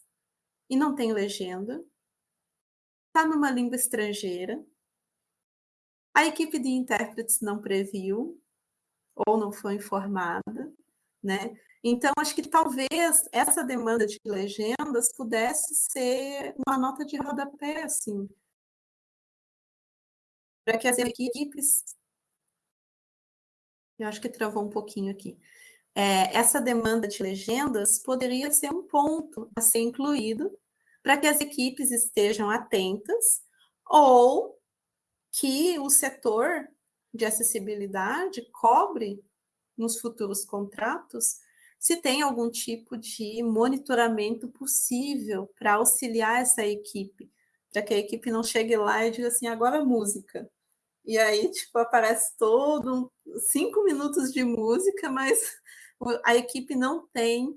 e não tem legenda, está numa língua estrangeira, a equipe de intérpretes não previu ou não foi informada, né? Então, acho que talvez essa demanda de legendas pudesse ser uma nota de rodapé, assim, para que as equipes. Eu acho que travou um pouquinho aqui. É, essa demanda de legendas poderia ser um ponto a ser incluído para que as equipes estejam atentas ou que o setor de acessibilidade cobre nos futuros contratos se tem algum tipo de monitoramento possível para auxiliar essa equipe, para que a equipe não chegue lá e diga assim, agora música. E aí, tipo, aparece todo um, cinco minutos de música, mas a equipe não tem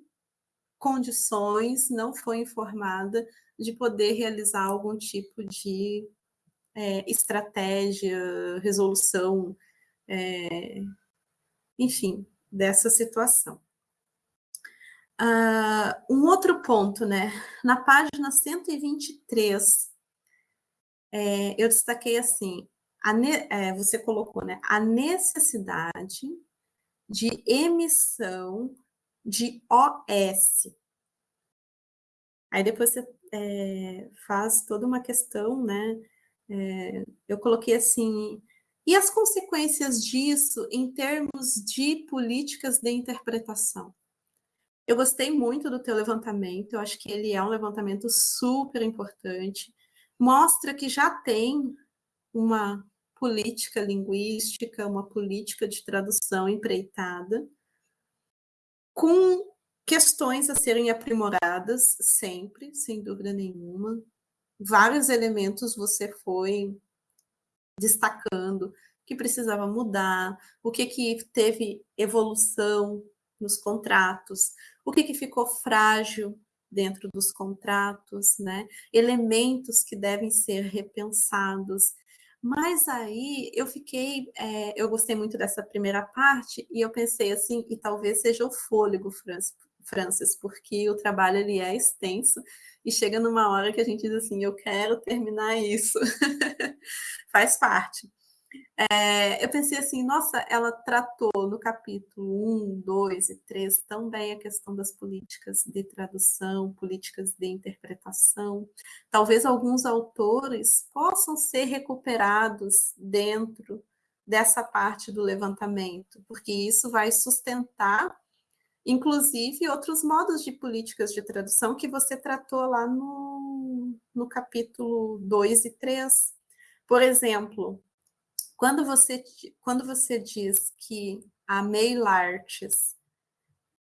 condições, não foi informada de poder realizar algum tipo de é, estratégia, resolução, é, enfim, dessa situação. Uh, um outro ponto, né? Na página 123, é, eu destaquei assim, é, você colocou, né? A necessidade de emissão de OS. Aí depois você é, faz toda uma questão, né? É, eu coloquei assim, e as consequências disso em termos de políticas de interpretação? Eu gostei muito do teu levantamento, eu acho que ele é um levantamento super importante, mostra que já tem uma política linguística, uma política de tradução empreitada, com questões a serem aprimoradas sempre, sem dúvida nenhuma. Vários elementos você foi destacando que precisava mudar, o que que teve evolução nos contratos, o que que ficou frágil dentro dos contratos, né? Elementos que devem ser repensados. Mas aí eu fiquei, é, eu gostei muito dessa primeira parte e eu pensei assim, e talvez seja o fôlego, Francis, porque o trabalho ele é extenso e chega numa hora que a gente diz assim, eu quero terminar isso. Faz parte. É, eu pensei assim, nossa, ela tratou no capítulo 1, 2 e 3 também a questão das políticas de tradução, políticas de interpretação. Talvez alguns autores possam ser recuperados dentro dessa parte do levantamento, porque isso vai sustentar, inclusive, outros modos de políticas de tradução que você tratou lá no, no capítulo 2 e 3. Por exemplo, quando você, quando você diz que a mail arts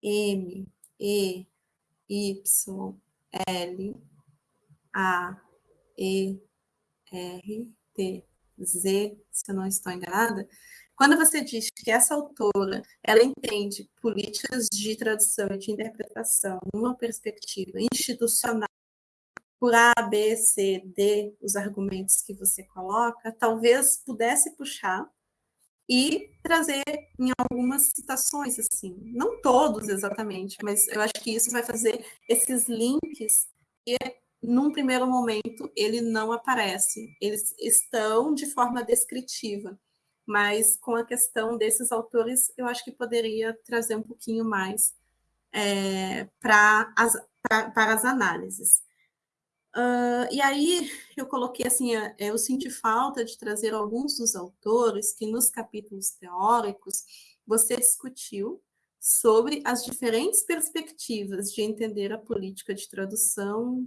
M, E, Y, L, A, E, R, T, Z, se eu não estou enganada, quando você diz que essa autora ela entende políticas de tradução e de interpretação numa perspectiva institucional por A, B, C, D, os argumentos que você coloca, talvez pudesse puxar e trazer em algumas citações, assim, não todos exatamente, mas eu acho que isso vai fazer esses links e num primeiro momento ele não aparece, eles estão de forma descritiva, mas com a questão desses autores eu acho que poderia trazer um pouquinho mais é, para as, para as análises. Uh, e aí eu coloquei assim, é, eu senti falta de trazer alguns dos autores que nos capítulos teóricos você discutiu sobre as diferentes perspectivas de entender a política de tradução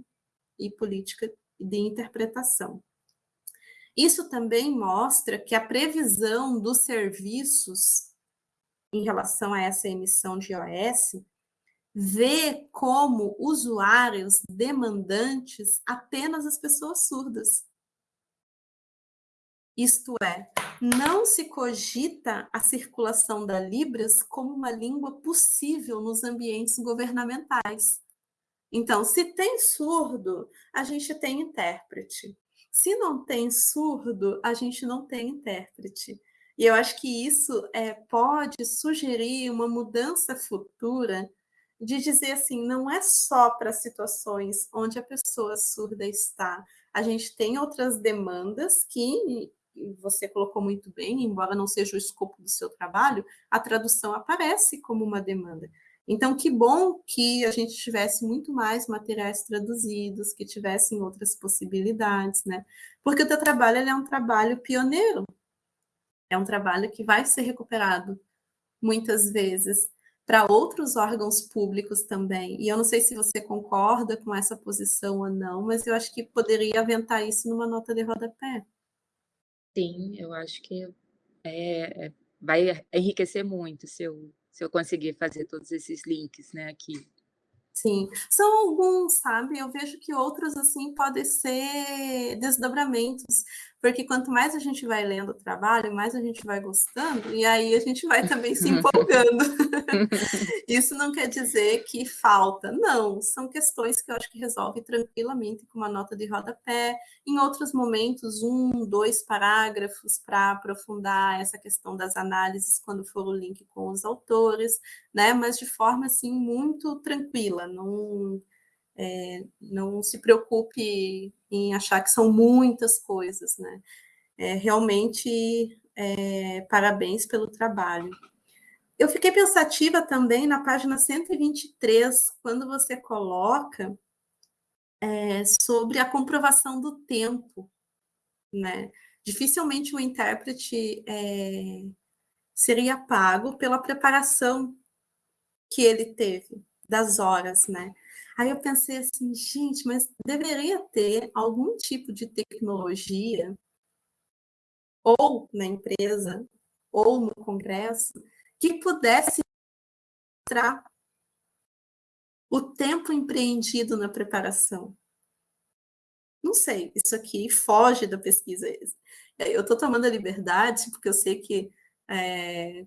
e política de interpretação. Isso também mostra que a previsão dos serviços em relação a essa emissão de OS vê como usuários demandantes apenas as pessoas surdas. Isto é, não se cogita a circulação da Libras como uma língua possível nos ambientes governamentais. Então, se tem surdo, a gente tem intérprete. Se não tem surdo, a gente não tem intérprete. E eu acho que isso é, pode sugerir uma mudança futura de dizer assim, não é só para situações onde a pessoa surda está. A gente tem outras demandas que você colocou muito bem, embora não seja o escopo do seu trabalho, a tradução aparece como uma demanda. Então, que bom que a gente tivesse muito mais materiais traduzidos, que tivessem outras possibilidades, né? Porque o teu trabalho é um trabalho pioneiro, é um trabalho que vai ser recuperado muitas vezes para outros órgãos públicos também. E eu não sei se você concorda com essa posição ou não, mas eu acho que poderia aventar isso numa nota de rodapé. Sim, eu acho que é, é, vai enriquecer muito se eu, se eu conseguir fazer todos esses links né, aqui. Sim, são alguns, sabe? Eu vejo que outros, assim, podem ser desdobramentos, porque quanto mais a gente vai lendo o trabalho, mais a gente vai gostando, e aí a gente vai também se empolgando. Isso não quer dizer que falta, não, são questões que eu acho que resolve tranquilamente com uma nota de rodapé, em outros momentos, um, dois parágrafos para aprofundar essa questão das análises, quando for o link com os autores, né, mas de forma, assim, muito tranquila, não é, não se preocupe em achar que são muitas coisas, né? É, realmente, é, parabéns pelo trabalho. Eu fiquei pensativa também na página 123, quando você coloca é, sobre a comprovação do tempo, né? Dificilmente o intérprete é, seria pago pela preparação que ele teve, das horas, né? Aí eu pensei assim, gente, mas deveria ter algum tipo de tecnologia, ou na empresa, ou no congresso, que pudesse mostrar o tempo empreendido na preparação. Não sei, isso aqui foge da pesquisa. Eu estou tomando a liberdade, porque eu sei que é,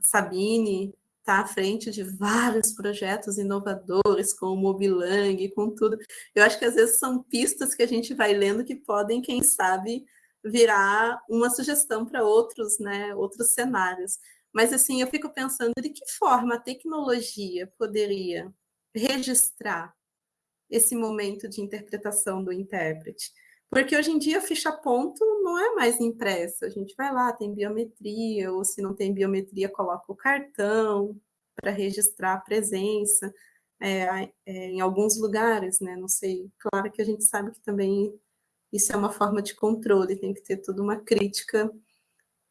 Sabine está à frente de vários projetos inovadores, com o Mobilang, com tudo. Eu acho que às vezes são pistas que a gente vai lendo que podem, quem sabe, virar uma sugestão para outros, né, outros cenários. Mas assim, eu fico pensando de que forma a tecnologia poderia registrar esse momento de interpretação do intérprete. Porque hoje em dia a ficha ponto não é mais impressa. A gente vai lá, tem biometria, ou se não tem biometria, coloca o cartão para registrar a presença. É, é, em alguns lugares, né? Não sei. Claro que a gente sabe que também isso é uma forma de controle, tem que ter toda uma crítica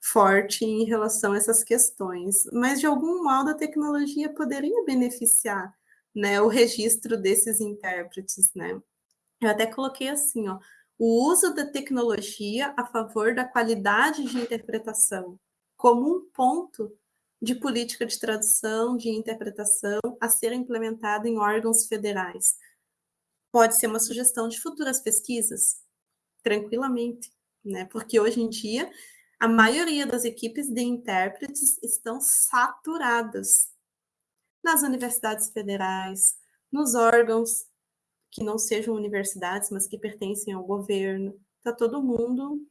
forte em relação a essas questões. Mas, de algum modo, a tecnologia poderia beneficiar né, o registro desses intérpretes, né? Eu até coloquei assim, ó, o uso da tecnologia a favor da qualidade de interpretação, como um ponto de política de tradução, de interpretação a ser implementado em órgãos federais. Pode ser uma sugestão de futuras pesquisas, tranquilamente, né? Porque hoje em dia a maioria das equipes de intérpretes estão saturadas nas universidades federais, nos órgãos que não sejam universidades, mas que pertencem ao governo. Está todo mundo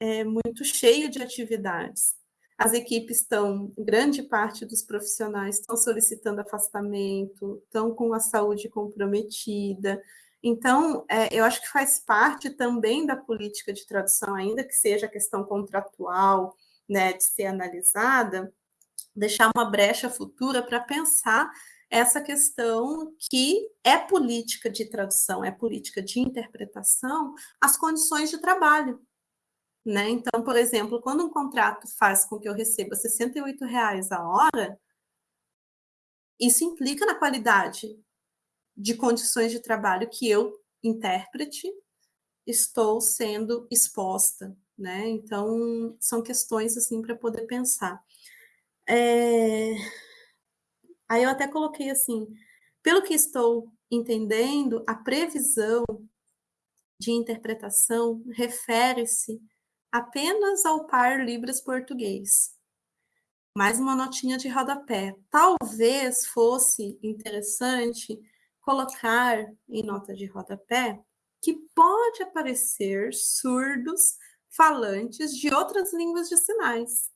é, muito cheio de atividades. As equipes estão, grande parte dos profissionais estão solicitando afastamento, estão com a saúde comprometida. Então, é, eu acho que faz parte também da política de tradução, ainda que seja a questão contratual, né, de ser analisada, deixar uma brecha futura para pensar essa questão que é política de tradução, é política de interpretação, as condições de trabalho. Né? Então, por exemplo, quando um contrato faz com que eu receba 68 reais a hora, isso implica na qualidade de condições de trabalho que eu, intérprete, estou sendo exposta, né? Então, são questões, assim, para poder pensar. É... Aí eu até coloquei assim, pelo que estou entendendo, a previsão de interpretação refere-se apenas ao par Libras português. Mais uma notinha de rodapé. Talvez fosse interessante colocar em nota de rodapé que pode aparecer surdos falantes de outras línguas de sinais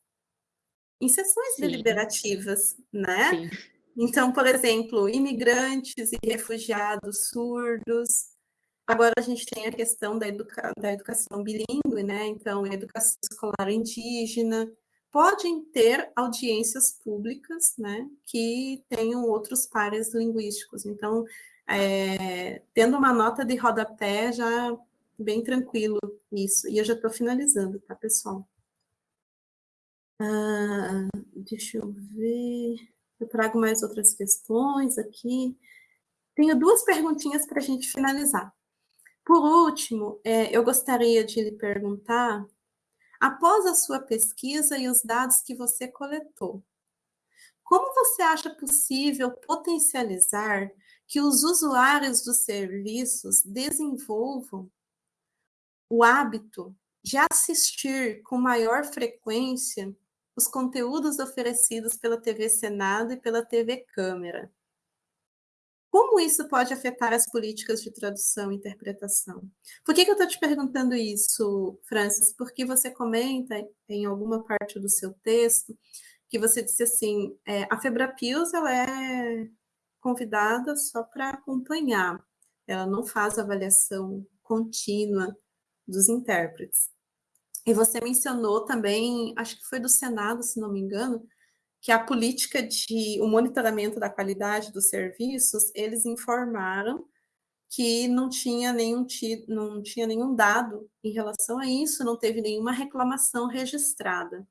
em sessões Sim. deliberativas, né? Sim. Então, por exemplo, imigrantes e refugiados surdos. Agora a gente tem a questão da, educa da educação bilíngue, né? Então, educação escolar indígena. Podem ter audiências públicas, né? Que tenham outros pares linguísticos. Então, é, tendo uma nota de rodapé, já bem tranquilo isso. E eu já estou finalizando, tá, pessoal? Ah, deixa eu ver. Eu trago mais outras questões aqui. Tenho duas perguntinhas para a gente finalizar. Por último, é, eu gostaria de lhe perguntar, após a sua pesquisa e os dados que você coletou, como você acha possível potencializar que os usuários dos serviços desenvolvam o hábito de assistir com maior frequência os conteúdos oferecidos pela TV Senado e pela TV Câmara. Como isso pode afetar as políticas de tradução e interpretação? Por que, que eu estou te perguntando isso, Francis? Porque você comenta em alguma parte do seu texto que você disse assim, é, a Febrapios ela é convidada só para acompanhar, ela não faz avaliação contínua dos intérpretes. E você mencionou também, acho que foi do Senado, se não me engano, que a política de o monitoramento da qualidade dos serviços, eles informaram que não tinha nenhum não tinha nenhum dado em relação a isso, não teve nenhuma reclamação registrada.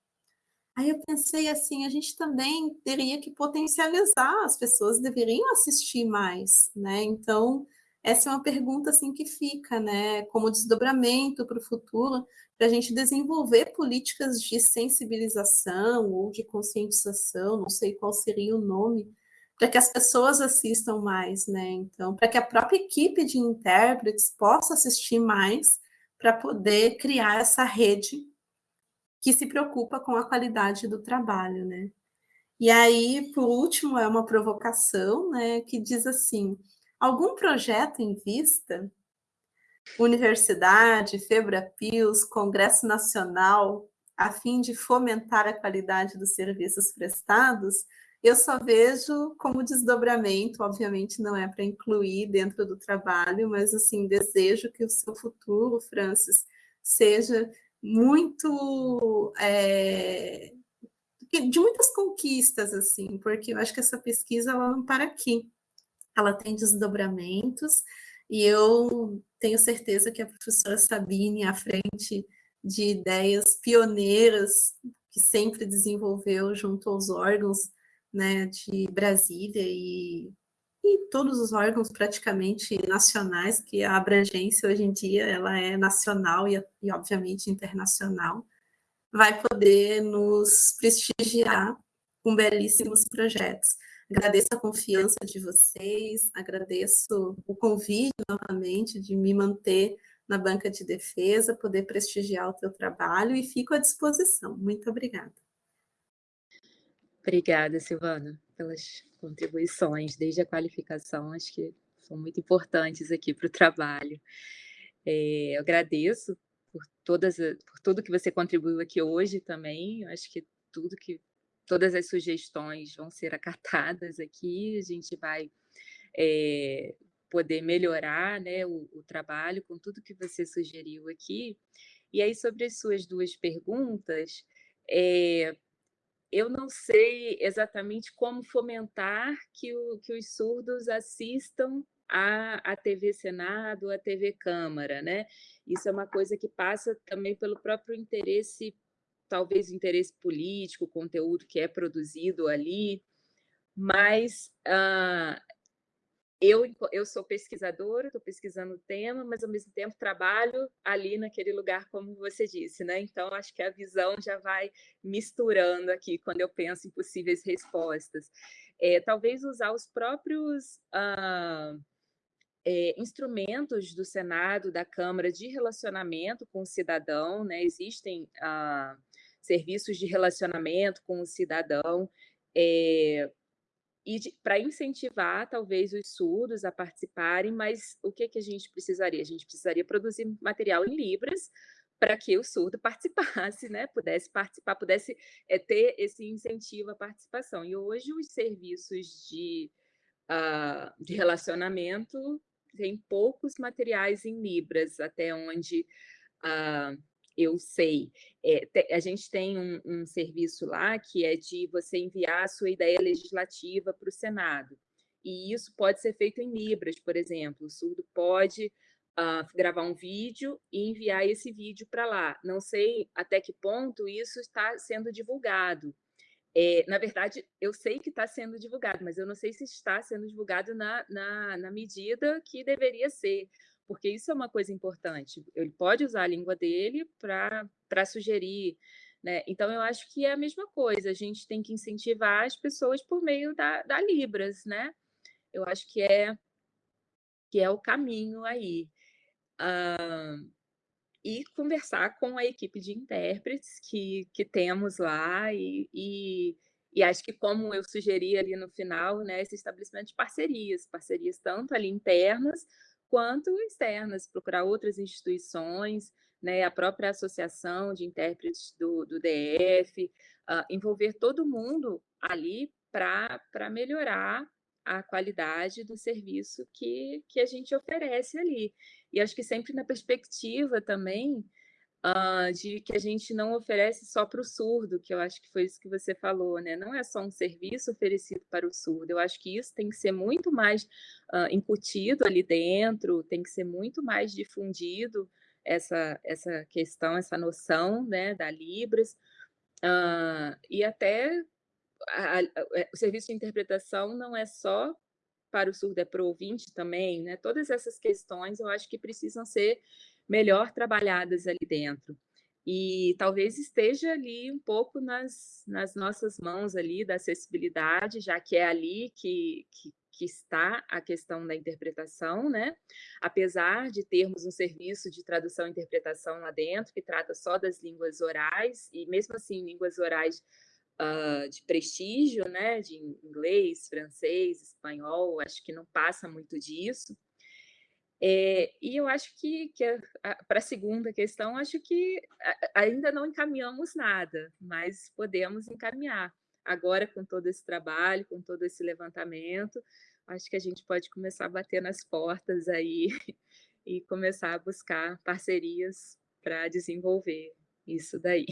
Aí eu pensei assim, a gente também teria que potencializar, as pessoas deveriam assistir mais, né? Então, essa é uma pergunta assim que fica, né, como desdobramento para o futuro, para a gente desenvolver políticas de sensibilização ou de conscientização, não sei qual seria o nome, para que as pessoas assistam mais, né? Então, para que a própria equipe de intérpretes possa assistir mais para poder criar essa rede que se preocupa com a qualidade do trabalho, né? E aí, por último, é uma provocação, né, que diz assim: algum projeto em vista? Universidade, Febrapios, Congresso Nacional, a fim de fomentar a qualidade dos serviços prestados? eu só vejo como desdobramento, obviamente não é para incluir dentro do trabalho, mas assim, desejo que o seu futuro, Francis, seja muito é, de muitas conquistas, assim, porque eu acho que essa pesquisa ela não para aqui. Ela tem desdobramentos, e eu tenho certeza que a professora Sabine, à frente de ideias pioneiras que sempre desenvolveu junto aos órgãos né, de Brasília e, e todos os órgãos praticamente nacionais, que a abrangência hoje em dia ela é nacional e, e obviamente internacional, vai poder nos prestigiar com belíssimos projetos. Agradeço a confiança de vocês, agradeço o convite novamente de me manter na banca de defesa, poder prestigiar o teu trabalho e fico à disposição. Muito obrigada. Obrigada, Silvana, pelas contribuições, desde a qualificação, acho que são muito importantes aqui para o trabalho. É, eu agradeço por, todas, por tudo que você contribuiu aqui hoje também, acho que tudo que todas as sugestões vão ser acatadas aqui, a gente vai é, poder melhorar né, o, o, trabalho com tudo que você sugeriu aqui. E aí, sobre as suas duas perguntas, é, eu não sei exatamente como fomentar que, o, que os surdos assistam a, TV Senado, a TV Câmara, né? Isso é uma coisa que passa também pelo próprio interesse talvez interesse político, conteúdo que é produzido ali, mas uh, eu, eu sou pesquisadora, estou pesquisando o tema, mas ao mesmo tempo trabalho ali naquele lugar, como você disse, né? Então, acho que a visão já vai misturando aqui quando eu penso em possíveis respostas. É, talvez usar os próprios uh, é, instrumentos do Senado, da Câmara, de relacionamento com o cidadão, né? Existem uh, serviços de relacionamento com o cidadão, é, e para incentivar, talvez, os surdos a participarem, mas o que, que a gente precisaria? A gente precisaria produzir material em Libras para que o surdo participasse, né? pudesse participar, pudesse é, ter esse incentivo à participação. E hoje os serviços de, uh, de relacionamento têm poucos materiais em Libras, até onde... Uh, eu sei. É, a gente tem um, um, serviço lá que é de você enviar a sua ideia legislativa para o Senado. E isso pode ser feito em Libras, por exemplo. O surdo pode uh, gravar um vídeo e enviar esse vídeo para lá. Não sei até que ponto isso está sendo divulgado. É, na verdade, eu sei que está sendo divulgado, mas eu não sei se está sendo divulgado na, na, na medida que deveria ser porque isso é uma coisa importante. Ele pode usar a língua dele para sugerir. Né? Então, eu acho que é a mesma coisa, a gente tem que incentivar as pessoas por meio da, da Libras, né? Eu acho que é, que é o caminho aí. Uh, e conversar com a equipe de intérpretes que, que temos lá e, e, e, acho que como eu sugeri ali no final, né, esse estabelecimento de parcerias, parcerias tanto ali internas quanto externas, procurar outras instituições, né, a própria associação de intérpretes do, do DF, uh, ah, envolver todo mundo ali para melhorar a qualidade do serviço que, que a gente oferece ali. E acho que sempre na perspectiva também uh, de que a gente não oferece só para o surdo, que eu acho que foi isso que você falou, né? Não é só um serviço oferecido para o surdo, eu acho que isso tem que ser muito mais uh, incutido ali dentro, tem que ser muito mais difundido essa, essa questão, essa noção né, da Libras, uh, e até a, a, o serviço de interpretação não é só para o surdo, é para o ouvinte também, né? Todas essas questões eu acho que precisam ser melhor trabalhadas ali dentro. E talvez esteja ali um pouco nas, nas nossas mãos ali da acessibilidade, já que é ali que, que, que está a questão da interpretação, né? Apesar de termos um serviço de tradução e interpretação lá dentro, que trata só das línguas orais, e mesmo assim, línguas orais uh, de prestígio, né? De inglês, francês, espanhol, acho que não passa muito disso. É, e eu acho que, que para a segunda questão, acho que ainda não encaminhamos nada, mas podemos encaminhar. agora com todo esse trabalho, com todo esse levantamento, acho que a gente pode começar a bater nas portas aí e começar a buscar parcerias para desenvolver isso daí.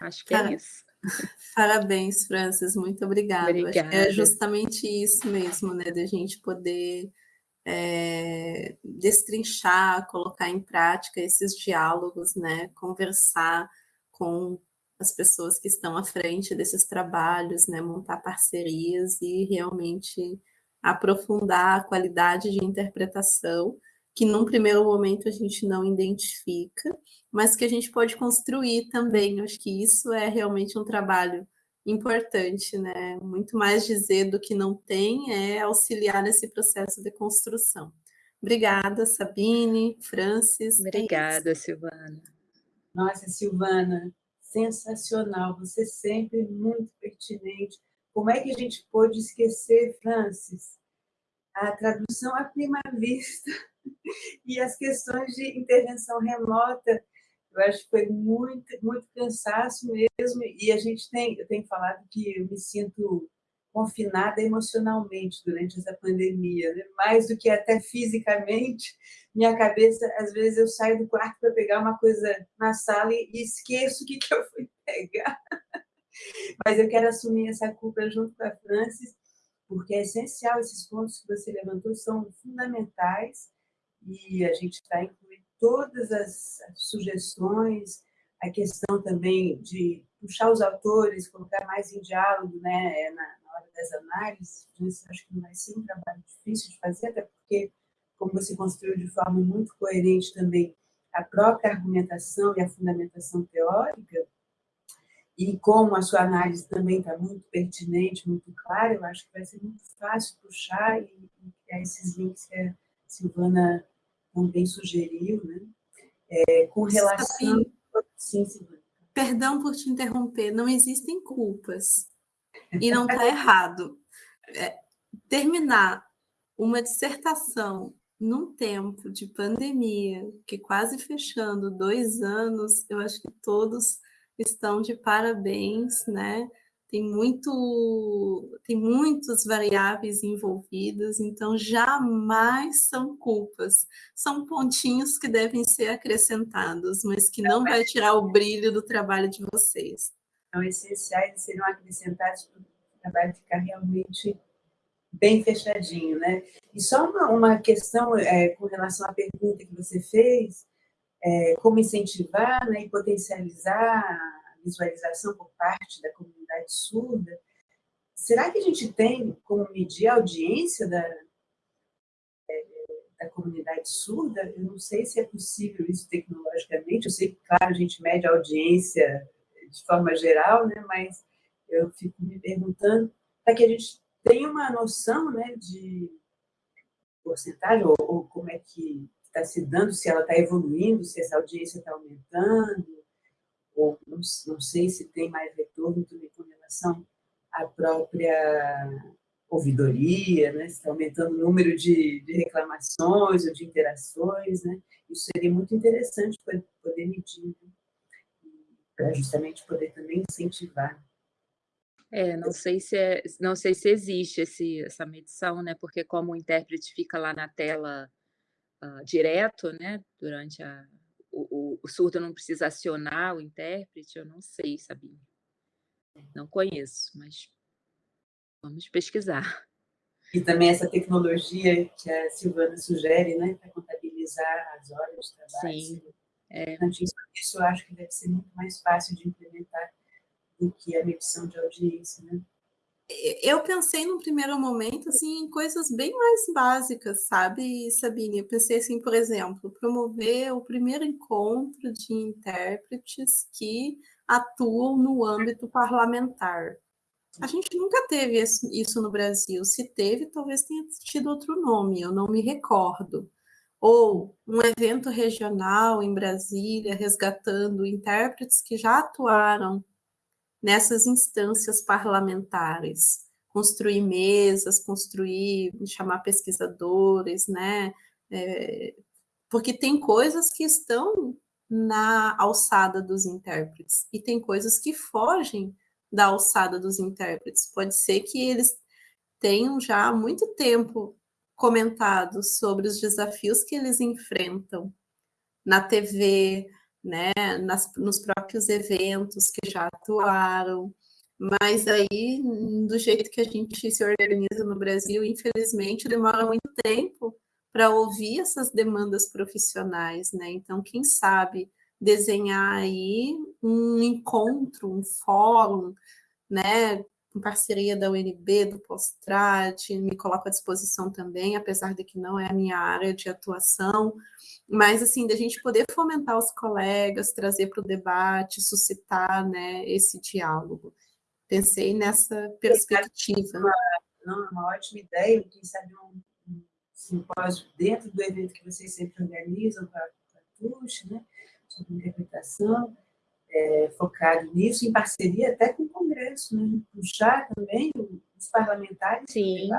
Acho que é isso. Parabéns, Francis, muito obrigada. É obrigada. é justamente isso mesmo, né, da gente poder é, destrinchar, colocar em prática esses diálogos, né, conversar com as pessoas que estão à frente desses trabalhos, né, montar parcerias e realmente aprofundar a qualidade de interpretação que num primeiro momento a gente não identifica, mas que a gente pode construir também. Eu acho que isso é realmente um trabalho importante, né? Muito mais dizer do que não tem é auxiliar nesse processo de construção. Obrigada, Sabine, Francis. É Obrigada, é Silvana. Nossa, Silvana, sensacional, você sempre muito pertinente. Como é que a gente pôde esquecer, Francis? A tradução à prima vista e as questões de intervenção remota, eu acho que foi muito, muito cansaço mesmo, e a gente tem, eu tenho falado que eu me sinto confinada emocionalmente durante essa pandemia, né? mais do que até fisicamente, minha cabeça, às vezes eu saio do quarto para pegar uma coisa na sala e esqueço o que, que eu fui pegar. Mas eu quero assumir essa culpa junto com a Francis, porque é essencial, esses pontos que você levantou são fundamentais, e a gente incluir todas as sugestões, a questão também de puxar os autores, colocar mais em diálogo né, na, na hora das análises, isso acho que não vai ser um trabalho difícil de fazer, até porque, como você construiu de forma muito coerente também a própria argumentação e a fundamentação teórica, e como a sua análise também está muito pertinente, muito clara, eu acho que vai ser muito fácil puxar e, e criar esses links que a Silvana também sugeriu, né? É, com relação... Sim, Silvana. Perdão por te interromper, não existem culpas. E não está errado. É, terminar uma dissertação num tempo de pandemia, que quase fechando dois anos, eu acho que todos estão de parabéns, né? Tem muito tem muitas variáveis envolvidas, então jamais são culpas, são pontinhos que devem ser acrescentados, mas que não vai tirar o brilho do trabalho de vocês. São essenciais de serem acrescentados para o trabalho ficar realmente bem fechadinho, né? E só uma, uma questão é, com relação à pergunta que você fez, é, como incentivar né, e potencializar visualização por parte da comunidade surda, será que a gente tem como medir a audiência da, é, da comunidade surda? Eu não sei se é possível isso tecnologicamente, eu sei que, claro, a gente mede a audiência de forma geral, né, mas eu fico me perguntando para que a gente tenha uma noção né, de porcentagem, ou, ou como é que está se dando, se ela está evoluindo, se essa audiência está aumentando, ou não, não sei se tem mais retorno também à própria ouvidoria, né? está aumentando o número de, de, reclamações ou de interações, né? isso seria muito interessante para poder medir, né? para justamente poder também incentivar. É, não sei se é, não sei se existe esse, essa medição, né? Porque como o intérprete fica lá na tela uh, direto, né? Durante a, o, o, surdo não precisa acionar o intérprete, eu não sei, Sabine. Não conheço, mas vamos pesquisar. E também essa tecnologia que a Silvana sugere, né, para contabilizar as horas de trabalho. Sim. É. Isso eu acho que deve ser muito mais fácil de implementar do que a medição de audiência, né? eu pensei no primeiro momento assim em coisas bem mais básicas, sabe, Sabine? Eu pensei assim, por exemplo, promover o primeiro encontro de intérpretes que atuam no âmbito parlamentar. A gente nunca teve isso no Brasil. Se teve, talvez tenha tido outro nome, eu não me recordo. Ou um evento regional em Brasília, resgatando intérpretes que já atuaram nessas instâncias parlamentares, construir mesas, construir, chamar pesquisadores, né? É, porque tem coisas que estão na alçada dos intérpretes e tem coisas que fogem da alçada dos intérpretes. Pode ser que eles tenham já há muito tempo comentado sobre os desafios que eles enfrentam na TV, né, nas, nos próprios eventos que já atuaram, mas aí, do jeito que a gente se organiza no Brasil, infelizmente, demora muito tempo para ouvir essas demandas profissionais, né? Então, quem sabe desenhar aí um encontro, um fórum, né, em parceria da UNB, do Postrad, me coloco à disposição também, apesar de que não é a minha área de atuação, mas assim, da gente poder fomentar os colegas, trazer para o debate, suscitar né, esse diálogo. Pensei nessa perspectiva. Uma, uma ótima ideia, quem sabe um, um simpósio dentro do evento que vocês sempre organizam para a TUX, né, sobre interpretação, é, focado nisso, em parceria até com o Congresso, né? puxar também os parlamentares. Sim,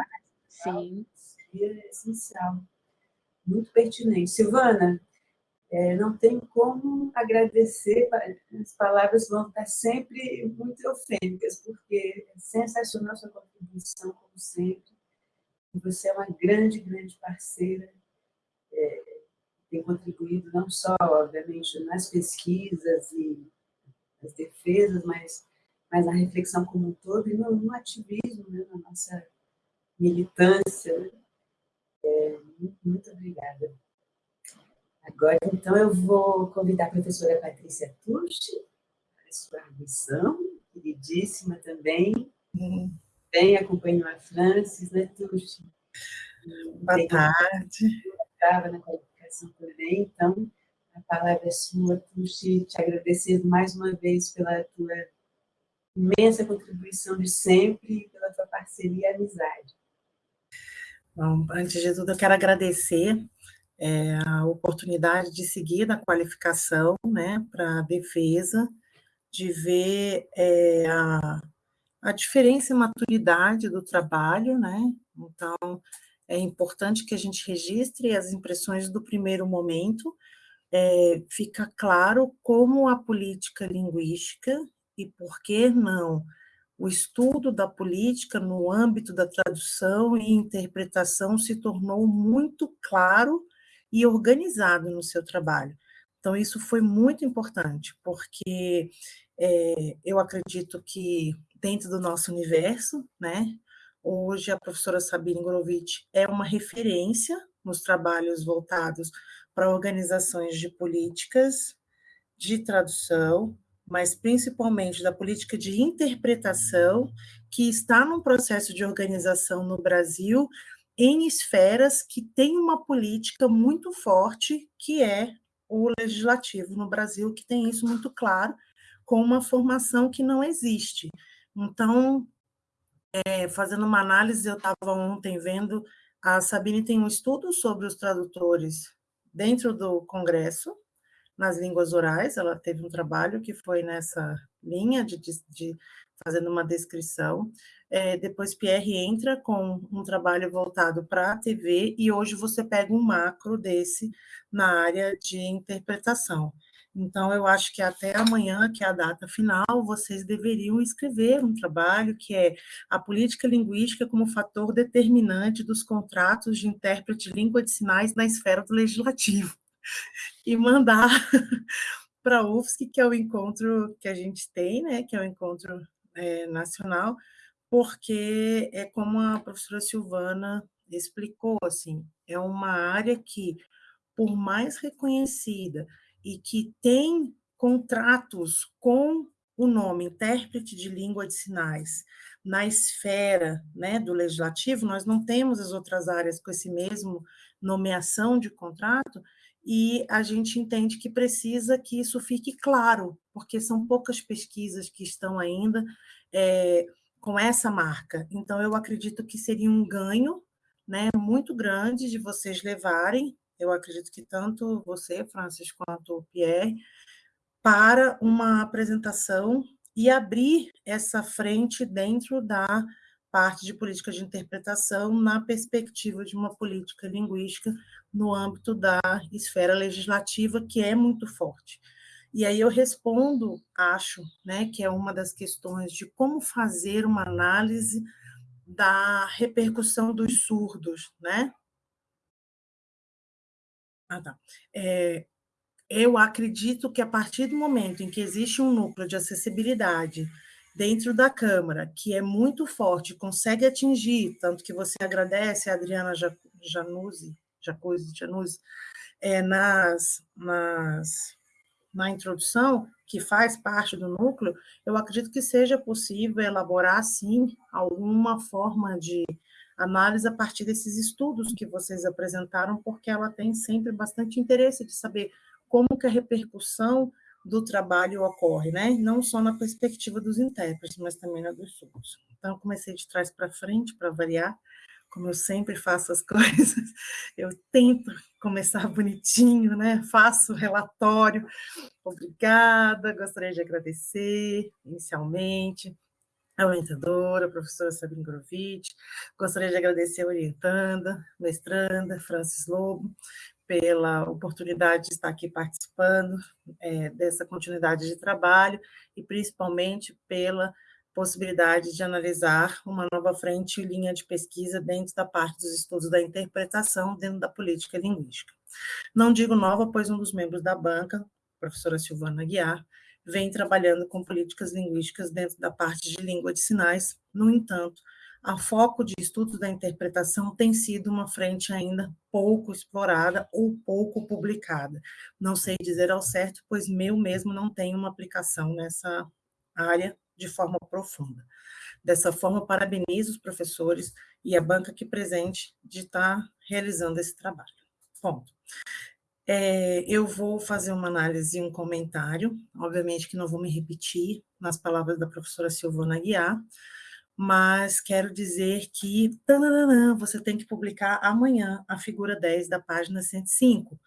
sim. Seria essencial, muito pertinente. Silvana, é, não tem como agradecer, as palavras vão estar sempre muito eufêmicas, porque é sensacional a sua contribuição, como sempre. Você é uma grande, grande parceira, é, tem contribuído não só, obviamente, nas pesquisas e as defesas, mas, mas na reflexão como um todo e no, no ativismo, né, na nossa militância. Né? É, muito, muito obrigada. Agora, então, eu vou convidar a professora Patrícia Tucci para sua missão, queridíssima também. Uhum. Bem, acompanhou a Francis, né, Tucci? Boa tarde. Estava na qualificação também, então, a palavra é sua, Tuxi, te agradecer mais uma vez pela tua imensa contribuição de sempre, pela tua parceria e amizade. Bom, antes de tudo, eu quero agradecer é, a oportunidade de seguir na qualificação né, para a defesa, de ver é, a, a diferença e maturidade do trabalho, né? Então, é importante que a gente registre as impressões do primeiro momento, é, fica claro como a política linguística, e por que não, o estudo da política no âmbito da tradução e interpretação se tornou muito claro e organizado no seu trabalho. Então, isso foi muito importante, porque é, eu acredito que dentro do nosso universo, né, hoje a professora Sabine Gorovitch é uma referência nos trabalhos voltados para organizações de políticas de tradução, mas principalmente da política de interpretação, que está num processo de organização no Brasil em esferas que têm uma política muito forte, que é o legislativo no Brasil, que tem isso muito claro, com uma formação que não existe. Então, é, fazendo uma análise, eu estava ontem vendo, a Sabine tem um estudo sobre os tradutores dentro do Congresso, nas línguas orais, ela teve um trabalho que foi nessa linha de, de, de fazendo uma descrição. É, depois Pierre entra com um trabalho voltado para a TV e hoje você pega um macro desse na área de interpretação. Então, eu acho que até amanhã, que é a data final, vocês deveriam escrever um trabalho que é a política linguística como fator determinante dos contratos de intérprete de língua de sinais na esfera do legislativo. E mandar para a UFSC, que é o encontro que a gente tem, né, que é o encontro é, nacional, porque é como a professora Silvana explicou, assim, é uma área que, por mais reconhecida, e que tem contratos com o nome intérprete de língua de sinais na esfera né, do legislativo, nós não temos as outras áreas com esse mesmo nomeação de contrato, e a gente entende que precisa que isso fique claro, porque são poucas pesquisas que estão ainda é, com essa marca. Então, eu acredito que seria um ganho né, muito grande de vocês levarem eu acredito que tanto você, Francis, quanto o Pierre, para uma apresentação e abrir essa frente dentro da parte de política de interpretação na perspectiva de uma política linguística no âmbito da esfera legislativa, que é muito forte. E aí eu respondo, acho, né, que é uma das questões de como fazer uma análise da repercussão dos surdos, né? Ah, tá. É, eu acredito que a partir do momento em que existe um núcleo de acessibilidade dentro da Câmara, que é muito forte, consegue atingir, tanto que você agradece a Adriana Januzzi, Jacuzzi, Januzzi, é, nas, nas, na introdução, que faz parte do núcleo, eu acredito que seja possível elaborar, sim, alguma forma de análise a partir desses estudos que vocês apresentaram, porque ela tem sempre bastante interesse de saber como que a repercussão do trabalho ocorre, né? não só na perspectiva dos intérpretes, mas também na dos surdos. Então, eu comecei de trás para frente, para variar, como eu sempre faço as coisas, eu tento começar bonitinho, né? Faço relatório. Obrigada, gostaria de agradecer inicialmente a orientadora, a professora Sabine Grovitch, gostaria de agradecer a orientanda, mestranda, Francis Lobo, pela oportunidade de estar aqui participando é, dessa continuidade de trabalho e principalmente pela possibilidade de analisar uma nova frente e linha de pesquisa dentro da parte dos estudos da interpretação dentro da política linguística. Não digo nova, pois um dos membros da banca, professora Silvana Guiar, vem trabalhando com políticas linguísticas dentro da parte de língua de sinais, no entanto, a foco de estudos da interpretação tem sido uma frente ainda pouco explorada ou pouco publicada. Não sei dizer ao certo, pois meu mesmo não tem uma aplicação nessa área de forma profunda. Dessa forma, parabenizo os professores e a banca aqui presente de estar realizando esse trabalho. Ponto. É, eu vou fazer uma análise e um comentário, obviamente que não vou me repetir nas palavras da professora Silvana Guiar, mas quero dizer que tananana, você tem que publicar amanhã a figura 10 da página 105,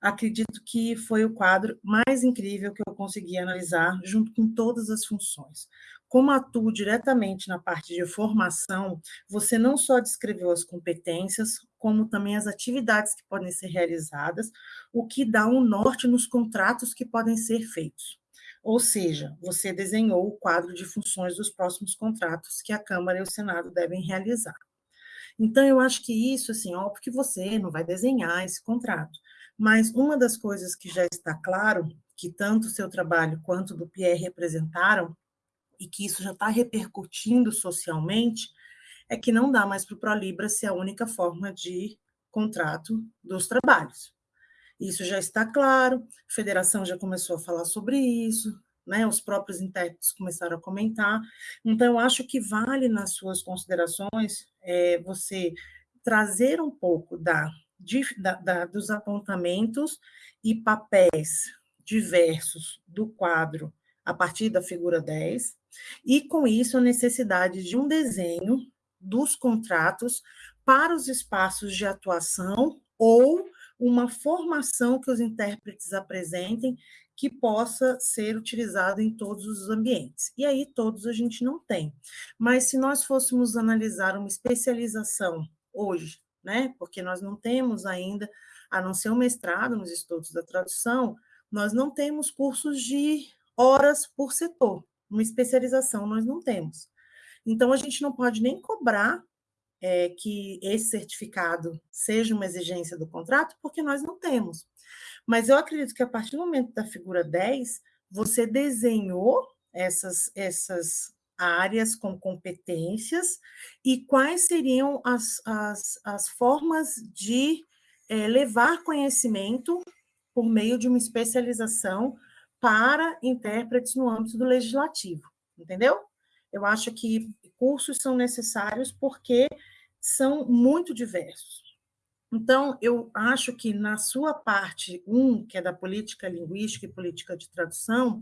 acredito que foi o quadro mais incrível que eu consegui analisar, junto com todas as funções. Como atuo diretamente na parte de formação, você não só descreveu as competências, como também as atividades que podem ser realizadas, o que dá um norte nos contratos que podem ser feitos. Ou seja, você desenhou o quadro de funções dos próximos contratos que a Câmara e o Senado devem realizar. Então, eu acho que isso, assim, ó, porque você não vai desenhar esse contrato, mas uma das coisas que já está claro, que tanto o seu trabalho quanto do Pierre representaram, e que isso já está repercutindo socialmente, é que não dá mais para o ProLibra ser a única forma de contrato dos trabalhos. Isso já está claro, a federação já começou a falar sobre isso, né, os próprios intérpretes começaram a comentar. Então, eu acho que vale, nas suas considerações, é, você trazer um pouco da de, da, da, dos apontamentos e papéis diversos do quadro a partir da figura 10, e com isso a necessidade de um desenho dos contratos para os espaços de atuação ou uma formação que os intérpretes apresentem que possa ser utilizado em todos os ambientes. E aí todos a gente não tem. Mas se nós fôssemos analisar uma especialização hoje né? Porque nós não temos ainda, a não ser um mestrado nos estudos da tradução, nós não temos cursos de horas por setor, uma especialização nós não temos. Então, a gente não pode nem cobrar é, que esse certificado seja uma exigência do contrato, porque nós não temos. Mas eu acredito que a partir do momento da figura 10, você desenhou essas, essas áreas com competências e quais seriam as, as, as formas de é, levar conhecimento por meio de uma especialização para intérpretes no âmbito do legislativo, entendeu? Eu acho que cursos são necessários porque são muito diversos. Então, eu acho que na sua parte 1, um, que é da política linguística e política de tradução,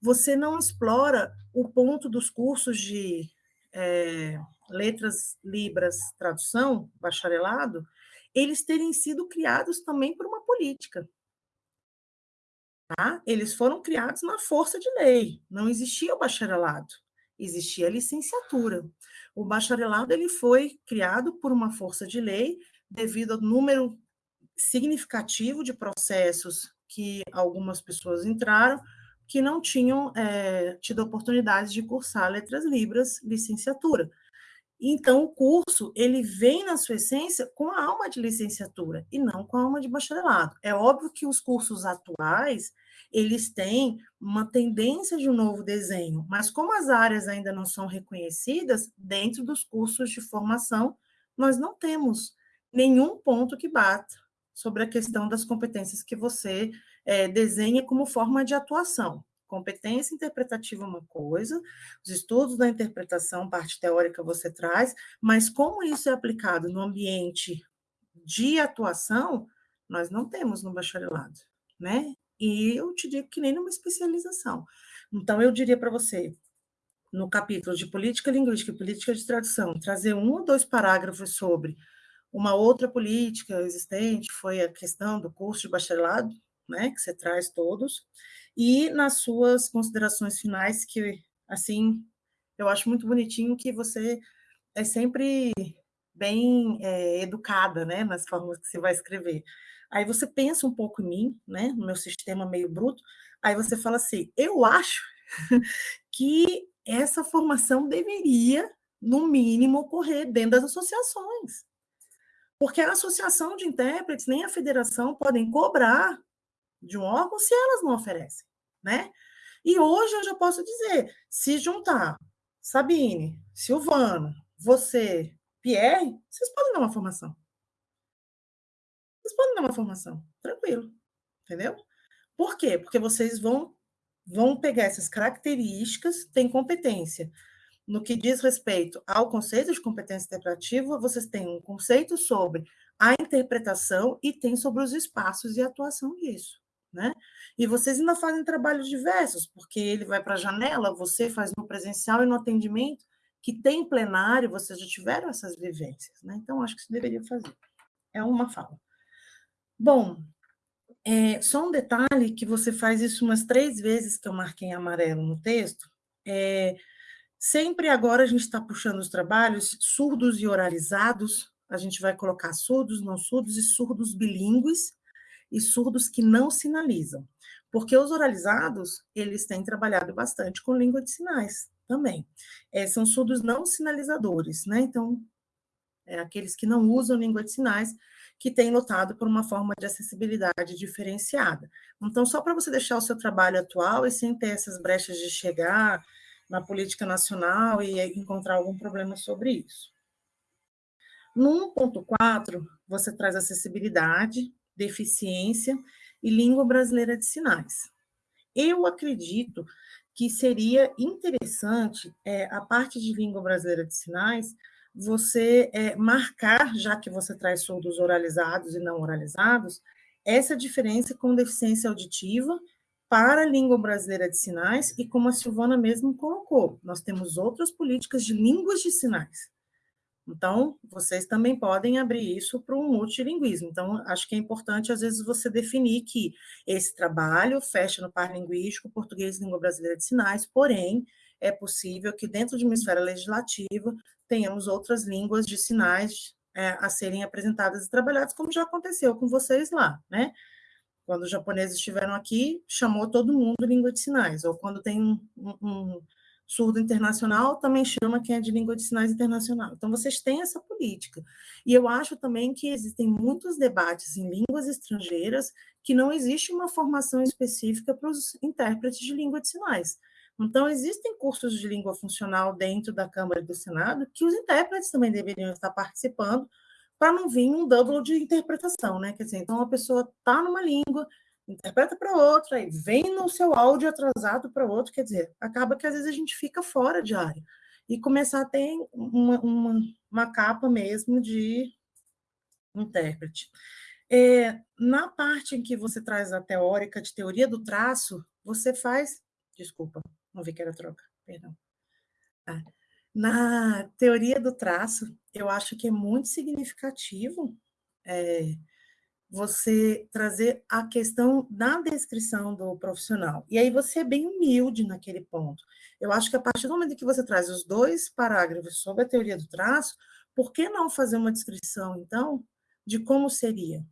você não explora o ponto dos cursos de é, letras, libras, tradução, bacharelado, eles terem sido criados também por uma política. Tá? Eles foram criados na força de lei, não existia o bacharelado, existia a licenciatura. O bacharelado ele foi criado por uma força de lei devido ao número significativo de processos que algumas pessoas entraram que não tinham é, tido oportunidade de cursar letras libras, licenciatura. Então, o curso, ele vem na sua essência com a alma de licenciatura e não com a alma de bacharelado. É óbvio que os cursos atuais, eles têm uma tendência de um novo desenho, mas como as áreas ainda não são reconhecidas, dentro dos cursos de formação, nós não temos nenhum ponto que bata sobre a questão das competências que você é, desenha como forma de atuação. Competência interpretativa é uma coisa, os estudos da interpretação, parte teórica você traz, mas como isso é aplicado no ambiente de atuação, nós não temos no bacharelado, né? E eu te digo que nem numa especialização. Então, eu diria para você, no capítulo de política linguística e política de tradução, trazer um ou dois parágrafos sobre uma outra política existente, foi a questão do curso de bacharelado, né, que você traz todos, e nas suas considerações finais, que, assim, eu acho muito bonitinho que você é sempre bem é, educada, né, nas formas que você vai escrever. Aí você pensa um pouco em mim, né, no meu sistema meio bruto, aí você fala assim, eu acho que essa formação deveria, no mínimo, ocorrer dentro das associações. Porque a associação de intérpretes nem a federação podem cobrar de um órgão se elas não oferecem, né? E hoje eu já posso dizer, se juntar Sabine, Silvano, você, Pierre, vocês podem dar uma formação. Vocês podem dar uma formação, tranquilo, entendeu? Por quê? Porque vocês vão vão pegar essas características, têm competência. No que diz respeito ao conceito de competência interpretativa, vocês têm um conceito sobre a interpretação e tem sobre os espaços e atuação disso né? E vocês ainda fazem trabalhos diversos, porque ele vai para a janela, você faz no presencial e no atendimento, que tem plenário, vocês já tiveram essas vivências, né? Então, acho que você deveria fazer. É uma fala. Bom, é, só um detalhe que você faz isso umas três vezes que eu marquei em amarelo no texto. É, sempre agora a gente está puxando os trabalhos surdos e oralizados. A gente vai colocar surdos, não surdos e surdos bilíngues e surdos que não sinalizam. Porque os oralizados, eles têm trabalhado bastante com língua de sinais também. É, são surdos não sinalizadores, né? Então, é aqueles que não usam língua de sinais, que têm lutado por uma forma de acessibilidade diferenciada. Então, só para você deixar o seu trabalho atual e sem ter essas brechas de chegar na política nacional e encontrar algum problema sobre isso. No 1.4, você traz acessibilidade, deficiência e língua brasileira de sinais. Eu acredito que seria interessante é, a parte de língua brasileira de sinais você é, marcar, já que você traz surdos oralizados e não oralizados, essa diferença com deficiência auditiva para a língua brasileira de sinais e como a Silvana mesmo colocou, nós temos outras políticas de línguas de sinais. Então, vocês também podem abrir isso para um multilinguismo. Então, acho que é importante, às vezes, você definir que esse trabalho fecha no par linguístico, português língua brasileira de sinais, porém, é possível que dentro de uma esfera legislativa tenhamos outras línguas de sinais é, a serem apresentadas e trabalhadas, como já aconteceu com vocês lá, né? Quando os japoneses estiveram aqui, chamou todo mundo língua de sinais, ou quando tem um, um surdo internacional também chama quem é de língua de sinais internacional. Então, vocês têm essa política. E eu acho também que existem muitos debates em línguas estrangeiras que não existe uma formação específica para os intérpretes de língua de sinais. Então, existem cursos de língua funcional dentro da Câmara e do Senado que os intérpretes também deveriam estar participando para não vir um double de interpretação, né? Quer dizer, então a pessoa está numa língua, interpreta para outra, e vem no seu áudio atrasado para outro, quer dizer, acaba que às vezes a gente fica fora de área e começar a ter uma, uma, uma capa mesmo de intérprete. É, na parte em que você traz a teórica de teoria do traço, você faz. Desculpa, não vi que era troca, perdão. Ah, na teoria do traço, eu acho que é muito significativo é, você trazer a questão da descrição do profissional. E aí você é bem humilde naquele ponto. Eu acho que a partir do momento que você traz os dois parágrafos sobre a teoria do traço, por que não fazer uma descrição, então, de como seria?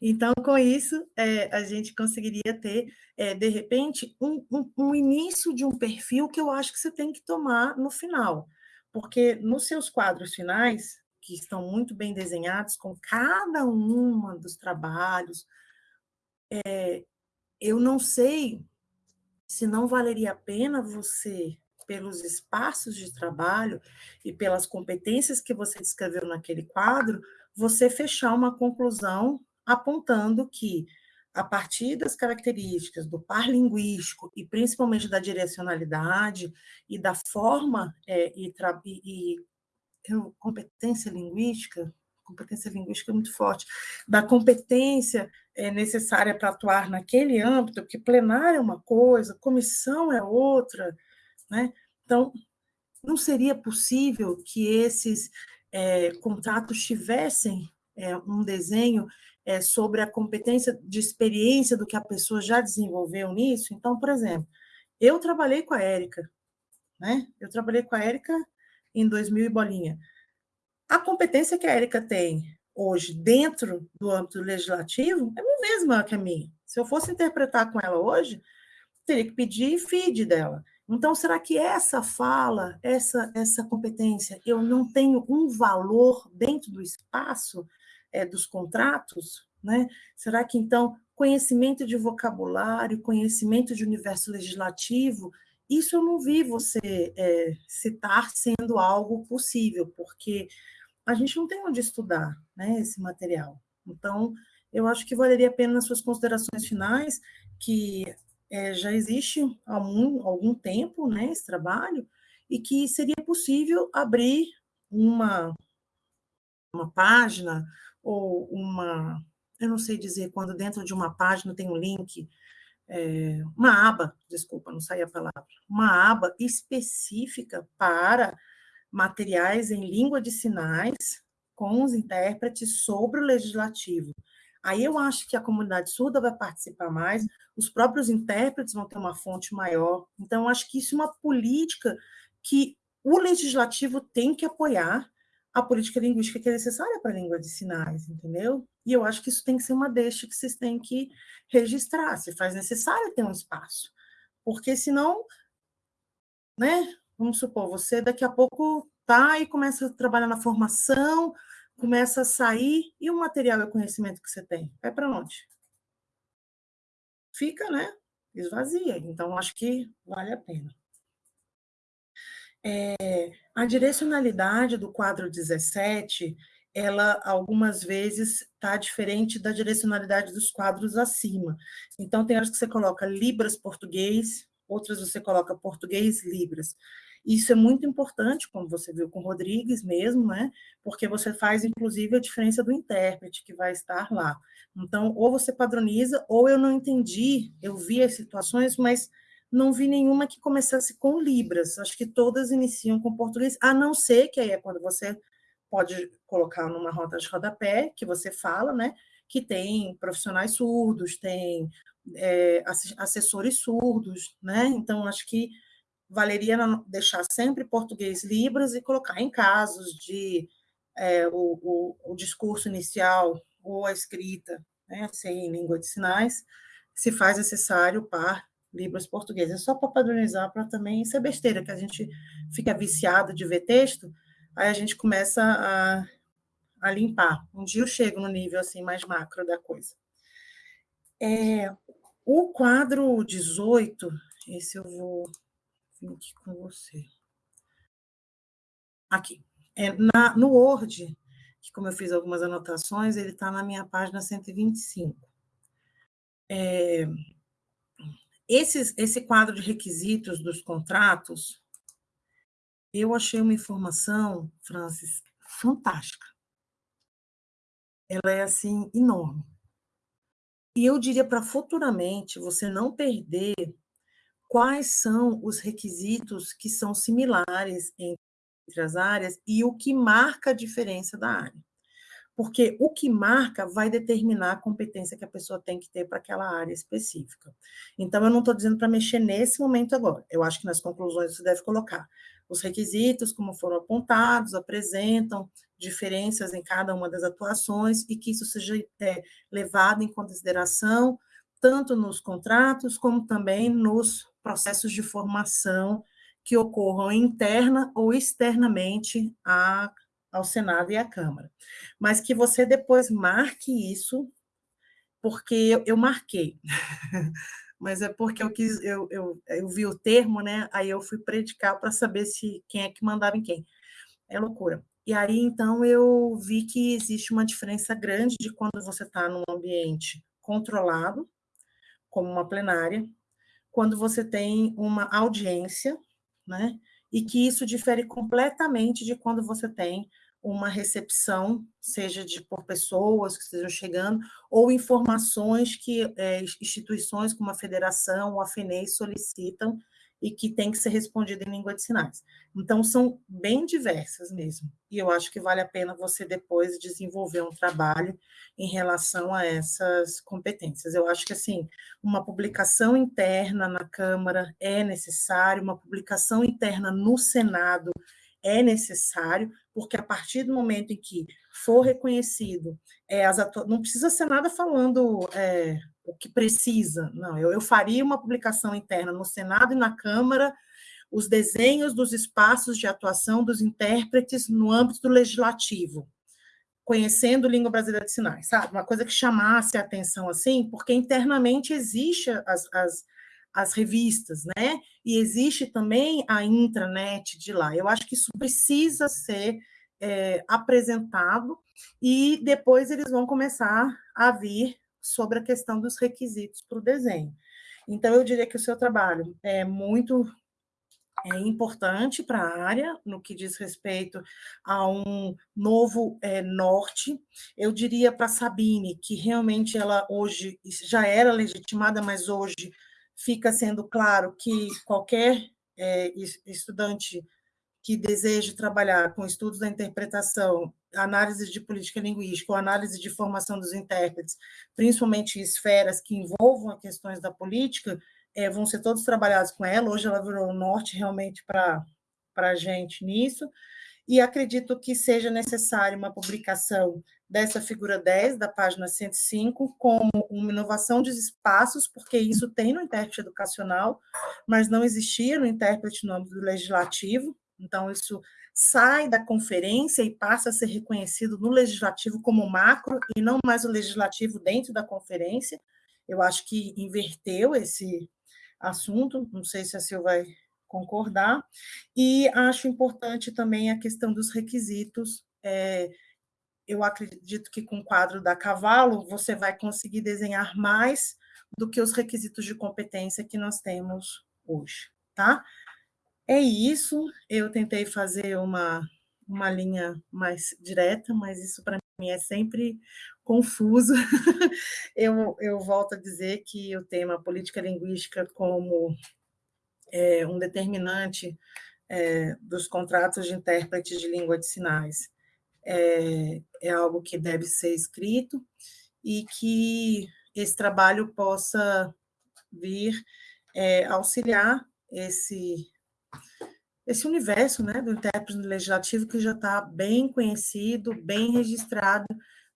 Então, com isso, é, a gente conseguiria ter, é, de repente, um, um, um, início de um perfil que eu acho que você tem que tomar no final. Porque nos seus quadros finais, que estão muito bem desenhados, com cada uma dos trabalhos, é, eu não sei se não valeria a pena você, pelos espaços de trabalho e pelas competências que você descreveu naquele quadro, você fechar uma conclusão apontando que, a partir das características do par linguístico e principalmente da direcionalidade e da forma é, e, e, e competência linguística, competência linguística é muito forte, da competência é, necessária para atuar naquele âmbito, porque plenário é uma coisa, comissão é outra, né? Então, não seria possível que esses é, contratos tivessem é, um desenho é, sobre a competência de experiência do que a pessoa já desenvolveu nisso. Então, por exemplo, eu trabalhei com a Érica, né? Eu trabalhei com a Érica em 2000 e bolinha. A competência que a Érica tem hoje dentro do âmbito legislativo é a mesma que a minha. Se eu fosse interpretar com ela hoje, teria que pedir feed dela. Então, será que essa fala, essa, essa competência, eu não tenho um valor dentro do espaço é, dos contratos? Né? Será que, então, conhecimento de vocabulário, conhecimento de universo legislativo, isso eu não vi você é, citar sendo algo possível, porque a gente não tem onde estudar né, esse material. Então, eu acho que valeria a pena, nas suas considerações finais, que é, já existe há algum, algum tempo né, esse trabalho, e que seria possível abrir uma, uma página ou uma, eu não sei dizer, quando dentro de uma página tem um link, é, uma aba, desculpa, não saía a palavra, uma aba específica para materiais em língua de sinais com os intérpretes sobre o legislativo. Aí eu acho que a comunidade surda vai participar mais, os próprios intérpretes vão ter uma fonte maior. Então, acho que isso é uma política que o legislativo tem que apoiar a política linguística que é necessária para a língua de sinais, entendeu? E eu acho que isso tem que ser uma deixa que vocês têm que registrar, se faz necessário ter um espaço. Porque senão, né, vamos supor, você daqui a pouco tá e começa a trabalhar na formação, começa a sair, e o material e o conhecimento que você tem? Vai para onde? Fica, né? Esvazia. Então, acho que vale a pena. É, a direcionalidade do quadro 17, ela algumas vezes está diferente da direcionalidade dos quadros acima. Então, tem horas que você coloca Libras português, outras você coloca português Libras. Isso é muito importante, como você viu com Rodrigues mesmo, né? Porque você faz, inclusive, a diferença do intérprete que vai estar lá. Então, ou você padroniza, ou eu não entendi, eu vi as situações, mas não vi nenhuma que começasse com Libras. Acho que todas iniciam com português, a não ser que aí é quando você pode colocar numa rota de rodapé, que você fala, né? Que tem profissionais surdos, tem é, assessores surdos, né? Então, acho que valeria deixar sempre português Libras e colocar em casos de é, o, o, o, discurso inicial ou a escrita, né, sem língua de sinais, se faz necessário par Libras português. É só para padronizar, para também, isso é besteira, que a gente fica viciado de ver texto, aí a gente começa a, a limpar. Um dia eu chego no nível assim mais macro da coisa. É, o quadro 18, esse eu vou aqui com você. Aqui. É, na, no Word, que como eu fiz algumas anotações, ele está na minha página 125. É, esses, esse quadro de requisitos dos contratos, eu achei uma informação, Francis, fantástica. Ela é, assim, enorme. E eu diria para futuramente você não perder quais são os requisitos que são similares entre as áreas e o que marca a diferença da área. Porque o que marca vai determinar a competência que a pessoa tem que ter para aquela área específica. Então, eu não estou dizendo para mexer nesse momento agora. Eu acho que nas conclusões você deve colocar. Os requisitos, como foram apontados, apresentam diferenças em cada uma das atuações e que isso seja é, levado em consideração tanto nos contratos como também nos processos de formação que ocorram interna ou externamente a, ao Senado e à Câmara. Mas que você depois marque isso, porque eu, eu marquei. Mas é porque eu quis, eu, eu, eu vi o termo, né? Aí eu fui predicar para saber se quem é que mandava em quem. É loucura. E aí, então, eu vi que existe uma diferença grande de quando você está num ambiente controlado, como uma plenária, quando você tem uma audiência, né? E que isso difere completamente de quando você tem uma recepção, seja de por pessoas que estejam chegando, ou informações que é, instituições como a federação ou a FENEI solicitam e que tem que ser respondida em língua de sinais. Então, são bem diversas mesmo, e eu acho que vale a pena você depois desenvolver um trabalho em relação a essas competências. Eu acho que, assim, uma publicação interna na Câmara é necessário, uma publicação interna no Senado é necessário, porque a partir do momento em que for reconhecido, é, as não precisa ser nada falando é, o que precisa, não, eu, eu faria uma publicação interna no Senado e na Câmara, os desenhos dos espaços de atuação dos intérpretes no âmbito do legislativo, conhecendo língua brasileira de sinais, sabe? Uma coisa que chamasse a atenção assim, porque internamente existe as, as, as revistas, né? E existe também a intranet de lá. Eu acho que isso precisa ser é, apresentado e depois eles vão começar a vir sobre a questão dos requisitos para o desenho. Então, eu diria que o seu trabalho é muito é importante para a área, no que diz respeito a um novo é, norte. Eu diria para Sabine, que realmente ela hoje já era legitimada, mas hoje fica sendo claro que qualquer é, estudante que deseje trabalhar com estudos da interpretação, análise de política linguística ou análise de formação dos intérpretes, principalmente esferas que envolvam questões da política, é, vão ser todos trabalhados com ela. Hoje ela virou o norte realmente para a gente nisso. E acredito que seja necessária uma publicação dessa figura 10, da página 105, como uma inovação de espaços, porque isso tem no intérprete educacional, mas não existia no intérprete no âmbito legislativo, então, isso sai da conferência e passa a ser reconhecido no legislativo como macro e não mais o legislativo dentro da conferência. Eu acho que inverteu esse assunto, não sei se a Sil vai concordar, e acho importante também a questão dos requisitos. É, eu acredito que com o quadro da Cavalo você vai conseguir desenhar mais do que os requisitos de competência que nós temos hoje, tá? É isso, eu tentei fazer uma, uma linha mais direta, mas isso para mim é sempre confuso. eu, eu volto a dizer que o tema política linguística como é, um determinante é, dos contratos de intérprete de língua de sinais é, é algo que deve ser escrito e que esse trabalho possa vir é, auxiliar esse esse universo né, do intérprete legislativo que já está bem conhecido, bem registrado,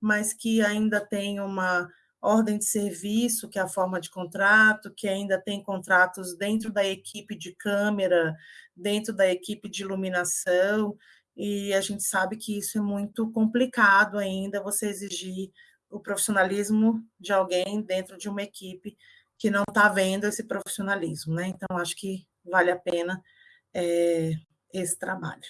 mas que ainda tem uma ordem de serviço, que é a forma de contrato, que ainda tem contratos dentro da equipe de câmera, dentro da equipe de iluminação, e a gente sabe que isso é muito complicado ainda, você exigir o profissionalismo de alguém dentro de uma equipe que não está vendo esse profissionalismo, né? Então, acho que vale a pena é, esse trabalho.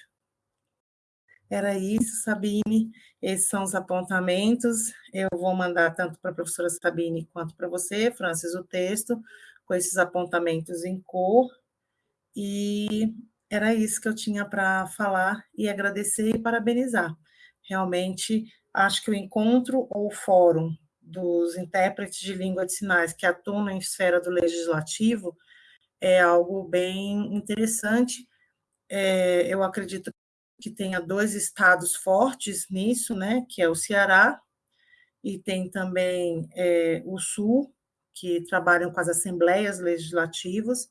Era isso, Sabine. Esses são os apontamentos. Eu vou mandar tanto para a professora Sabine quanto para você, Francis, o texto, com esses apontamentos em cor. E era isso que eu tinha para falar e agradecer e parabenizar. Realmente, acho que o encontro ou fórum dos intérpretes de língua de sinais que atuam na esfera do legislativo é algo bem interessante. É, eu acredito que tenha dois estados fortes nisso, né, que é o Ceará, e tem também é, o Sul, que trabalham com as assembleias legislativas,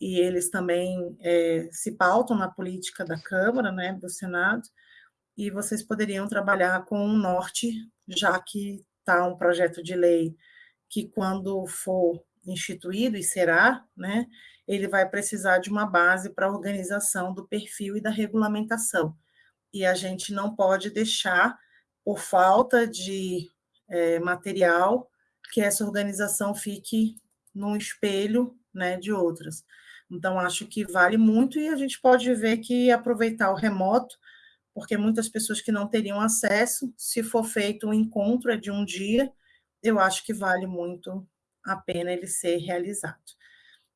e eles também é, se pautam na política da Câmara, né, do Senado, e vocês poderiam trabalhar com o norte, já que está um projeto de lei que, quando for instituído, e será, né, ele vai precisar de uma base para a organização do perfil e da regulamentação. E a gente não pode deixar, por falta de é, material, que essa organização fique num espelho né, de outras. Então, acho que vale muito e a gente pode ver que aproveitar o remoto, porque muitas pessoas que não teriam acesso, se for feito um encontro é de um dia, eu acho que vale muito a pena ele ser realizado.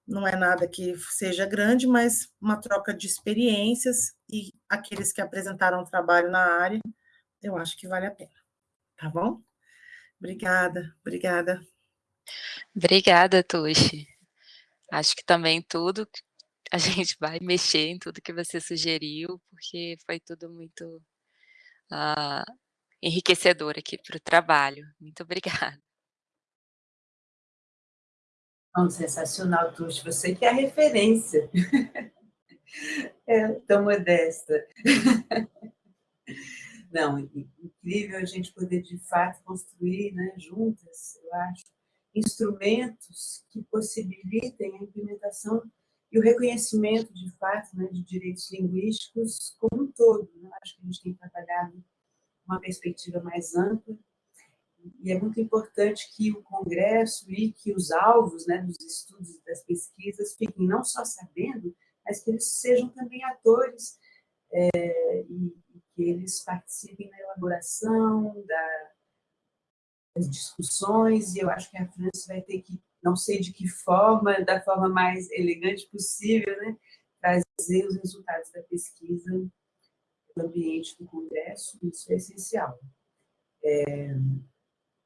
Não é nada que seja grande, mas uma troca de experiências e aqueles que apresentaram trabalho na área, eu acho que vale a pena. Tá bom? Obrigada, obrigada. Obrigada, Tuxi. Acho que também tudo a gente vai mexer em tudo que você sugeriu, porque foi tudo muito uh, enriquecedor aqui para o trabalho. Muito obrigada. Oh, sensacional, Tuxi. Você que é a referência. É tão modesta. Não, incrível a gente poder, de fato, construir né, juntas, eu acho, instrumentos que possibilitem a implementação e o reconhecimento, de fato, né, de direitos linguísticos como um todo. Né? Acho que a gente tem trabalhado uma perspectiva mais ampla e é muito importante que o Congresso e que os alvos né, dos estudos e das pesquisas fiquem não só sabendo, mas que eles sejam também atores é, e, e, que eles participem na elaboração da, das discussões, e eu acho que a França vai ter que, não sei de que forma, da forma mais elegante possível, né, trazer os resultados da pesquisa no ambiente do Congresso, isso é essencial. É,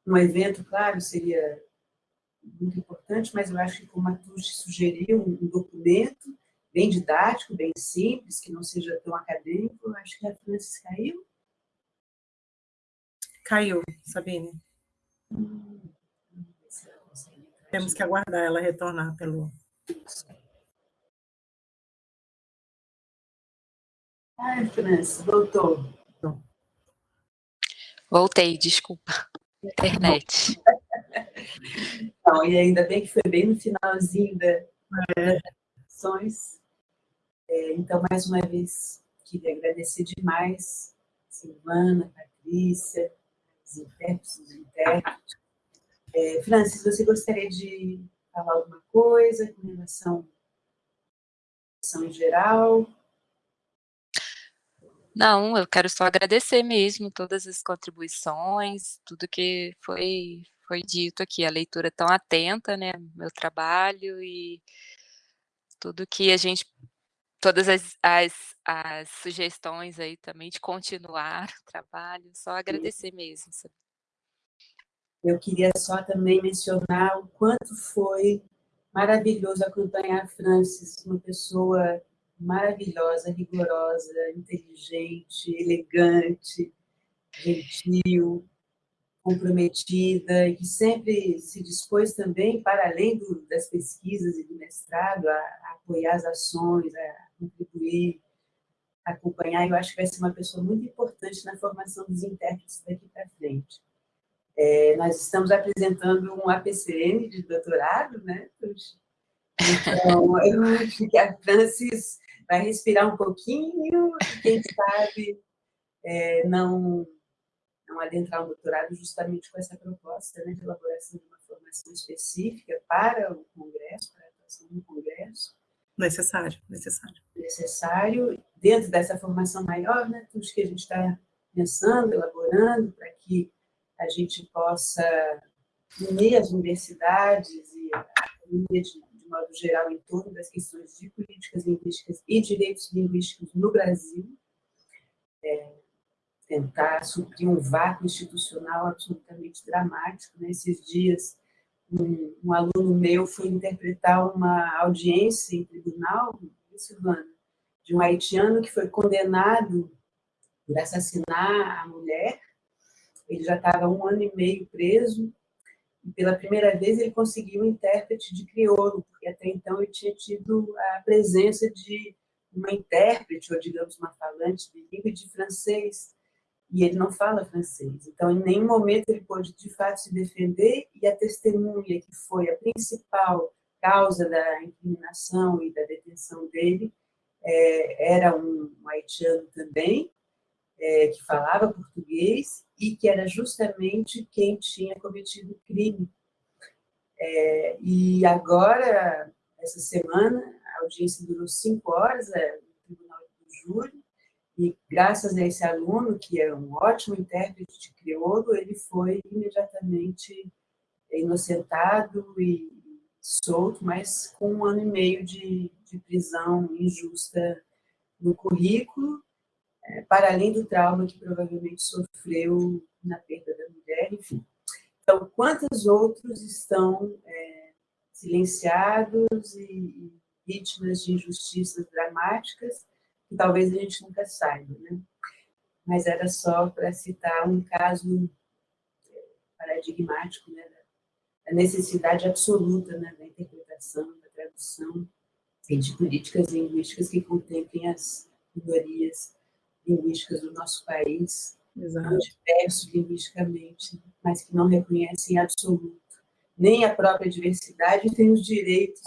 um evento, claro, seria muito importante, mas eu acho que, como a Tuxi sugeriu, um documento bem didático, bem simples, que não seja tão acadêmico, eu acho que a Francis caiu. Caiu, Sabine. Hum, Temos que aguardar ela retornar pelo... Ai, Francis, voltou. Voltei, desculpa internet. Então, e ainda bem que foi bem no finalzinho da, das ações. É, então, mais uma vez, queria agradecer demais Silvana, Patrícia, os intérpretes, os intérpretes. É, Francis, você gostaria de falar alguma coisa com relação à em geral? Não, eu quero só agradecer mesmo todas as contribuições, tudo que foi, foi dito aqui, a leitura tão atenta, né, meu trabalho e tudo que a gente, todas as, as, as sugestões aí também de continuar o trabalho, só agradecer mesmo. Eu queria só também mencionar o quanto foi maravilhoso acompanhar a Francis, uma pessoa maravilhosa, rigorosa, inteligente, elegante, gentil, comprometida, e que sempre se dispôs também, para além do, das pesquisas e do mestrado, a, a, apoiar as ações, a contribuir, a acompanhar. Eu acho que vai ser uma pessoa muito importante na formação dos intérpretes daqui para frente. É, nós estamos apresentando um APCM de doutorado, né? Então, eu acho que a Francis vai respirar um pouquinho, quem sabe é, não, não adentrar o doutorado justamente com essa proposta né, de elaboração de uma formação específica para o Congresso, para a atuação no Congresso. Necessário, necessário. Necessário, dentro dessa formação maior, né, tudo que a gente está pensando, elaborando, para que a gente possa unir as universidades e a economia de modo geral, em torno das questões de políticas linguísticas e direitos linguísticos no Brasil, é, tentar suprir um vácuo institucional absolutamente dramático. Nesses né? dias, um, um, aluno meu foi interpretar uma audiência em tribunal, Silvana, de um haitiano que foi condenado por assassinar a mulher. Ele já estava um ano e meio preso, pela primeira vez ele conseguiu um intérprete de crioulo, porque até então ele tinha tido a presença de uma intérprete, ou digamos uma falante de língua de francês, e ele não fala francês. Então, em nenhum momento ele pôde, de fato, se defender, e a testemunha, que foi a principal causa da incriminação e da detenção dele, é, era um, um haitiano também, é, que falava português e que era justamente quem tinha cometido o crime. É, e agora, essa semana, a audiência durou cinco horas é, no Tribunal do Júri, e graças a esse aluno, que é um ótimo intérprete de crioulo, ele foi imediatamente inocentado e solto, mas com um ano e meio de, de prisão injusta no currículo, é, para além do trauma que provavelmente sofreu na perda da mulher, enfim. Então, quantos outros estão é, silenciados e, e vítimas de injustiças dramáticas que talvez a gente nunca saiba, né? Mas era só para citar um caso é, paradigmático, né, a necessidade absoluta né, da interpretação, da tradução e de políticas linguísticas que contemplem as minorias linguísticas do nosso país, Exato. diversos linguisticamente, mas que não reconhecem em absoluto nem a própria diversidade e têm os direitos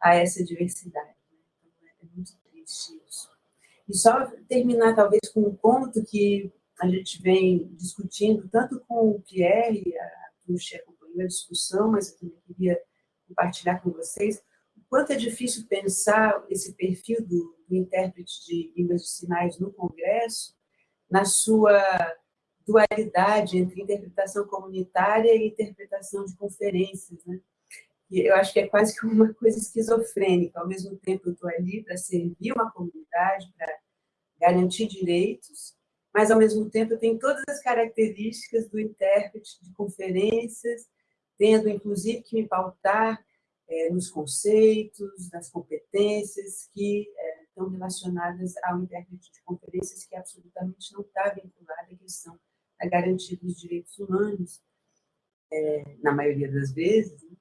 a essa diversidade. Né? Então, é muito triste isso. E só terminar, talvez, com um ponto que a gente vem discutindo, tanto com o Pierre, a Tuxa a discussão, mas eu também queria compartilhar com vocês quanto é difícil pensar esse perfil do, do intérprete de línguas de sinais no Congresso, na sua dualidade entre interpretação comunitária e interpretação de conferências, né? E eu acho que é quase que uma coisa esquizofrênica. Ao mesmo tempo, eu estou ali para servir uma comunidade, para garantir direitos, mas, ao mesmo tempo, eu tenho todas as características do intérprete de conferências tendo, inclusive, que me pautar é, nos conceitos, nas competências que é, estão relacionadas ao intérprete de conferências, que absolutamente não está vinculada à questão da garantia dos direitos humanos, é, na maioria das vezes. Né?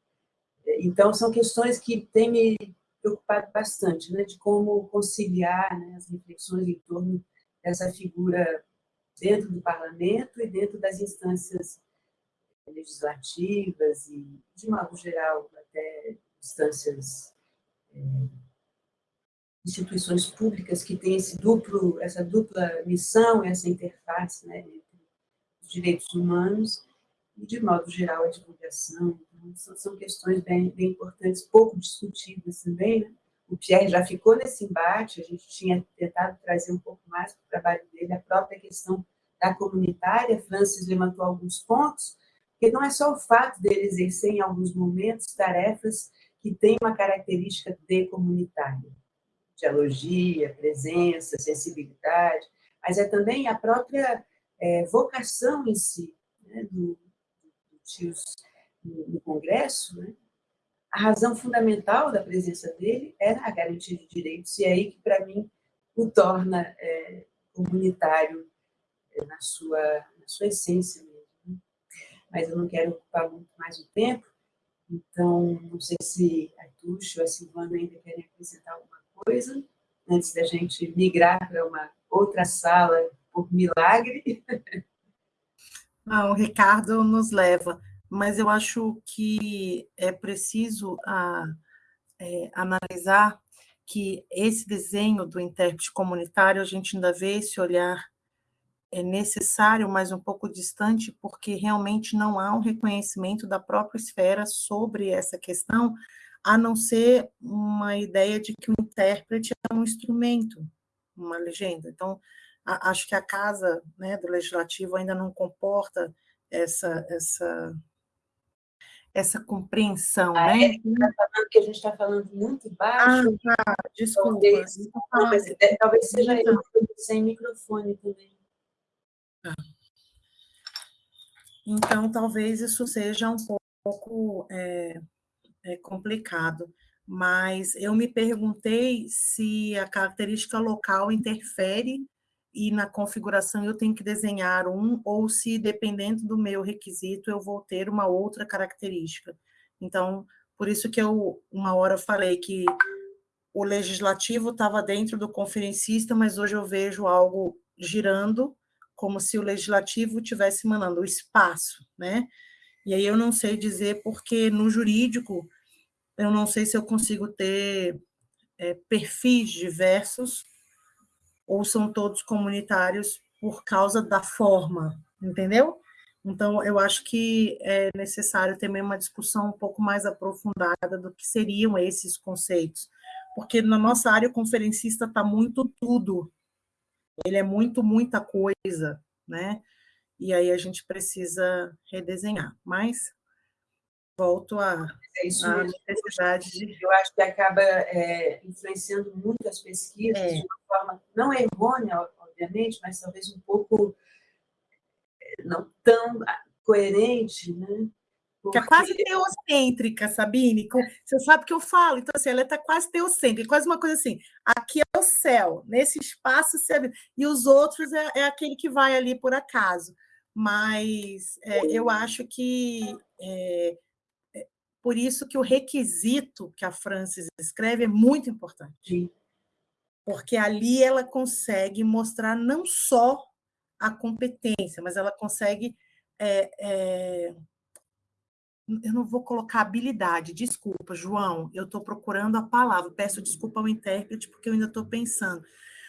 Então, são questões que têm me preocupado bastante, né, de como conciliar né, as reflexões em torno dessa figura dentro do parlamento e dentro das instâncias legislativas e, de modo geral, até instâncias, é, instituições públicas que têm esse duplo, essa dupla missão, essa interface né, entre os direitos humanos e, de modo geral, a divulgação. Então, são, são, questões bem, bem importantes, pouco discutidas também. Né? O Pierre já ficou nesse embate, a gente tinha tentado trazer um pouco mais para o trabalho dele, a própria questão da comunitária, Francis levantou alguns pontos, porque não é só o fato dele exercer, em alguns momentos, tarefas que têm uma característica de comunitária, dialogia, presença, sensibilidade, mas é também a própria é, vocação em si né, do, do Tios no, no Congresso, né? a razão fundamental da presença dele era a garantia de direitos, e é aí que, para mim, o torna é, comunitário é, na, sua, na sua essência mas eu não quero ocupar muito mais o tempo, então não sei se a Tuxa ou a Silvana ainda querem acrescentar alguma coisa, antes da gente migrar para uma outra sala por milagre. Não, o Ricardo nos leva, mas eu acho que é preciso a, ah, é, analisar que esse desenho do intérprete comunitário, a gente ainda vê esse olhar é necessário, mas um pouco distante, porque realmente não há um reconhecimento da própria esfera sobre essa questão, a não ser uma ideia de que o intérprete é um instrumento, uma legenda. Então, a, acho que a casa né, do legislativo ainda não comporta essa essa essa compreensão, ah, né? É, tá que a gente está falando muito baixo. Ah, tá, desculpa. Talvez, talvez seja eu sem microfone também. Então, talvez isso seja um pouco é, é complicado, mas eu me perguntei se a característica local interfere e na configuração eu tenho que desenhar um, ou se, dependendo do meu requisito, eu vou ter uma outra característica. Então, por isso que eu, uma hora, falei que o legislativo estava dentro do conferencista, mas hoje eu vejo algo girando, como se o legislativo tivesse mandando o espaço, né? E aí eu não sei dizer, porque no jurídico, eu não sei se eu consigo ter é, perfis diversos, ou são todos comunitários por causa da forma, entendeu? Então, eu acho que é necessário também uma discussão um pouco mais aprofundada do que seriam esses conceitos, porque na nossa área o conferencista está muito tudo, ele é muito, muita coisa, né? E aí a gente precisa redesenhar, mas volto à é necessidade de... Eu acho que acaba é, influenciando muito as pesquisas é. de uma forma não errônea, obviamente, mas talvez um pouco é, não tão coerente, né? Porque... Que é quase teocêntrica, Sabine. Você sabe que eu falo, então assim, ela está quase teocêntrica, quase uma coisa assim. Aqui é o céu, nesse espaço você e os outros é, é aquele que vai ali por acaso. Mas é, eu acho que é, é, por isso que o requisito que a Francis escreve é muito importante. Sim. Porque ali ela consegue mostrar não só a competência, mas ela consegue é, é, eu não vou colocar habilidade, desculpa, João, eu estou procurando a palavra, peço desculpa ao intérprete, porque eu ainda estou pensando.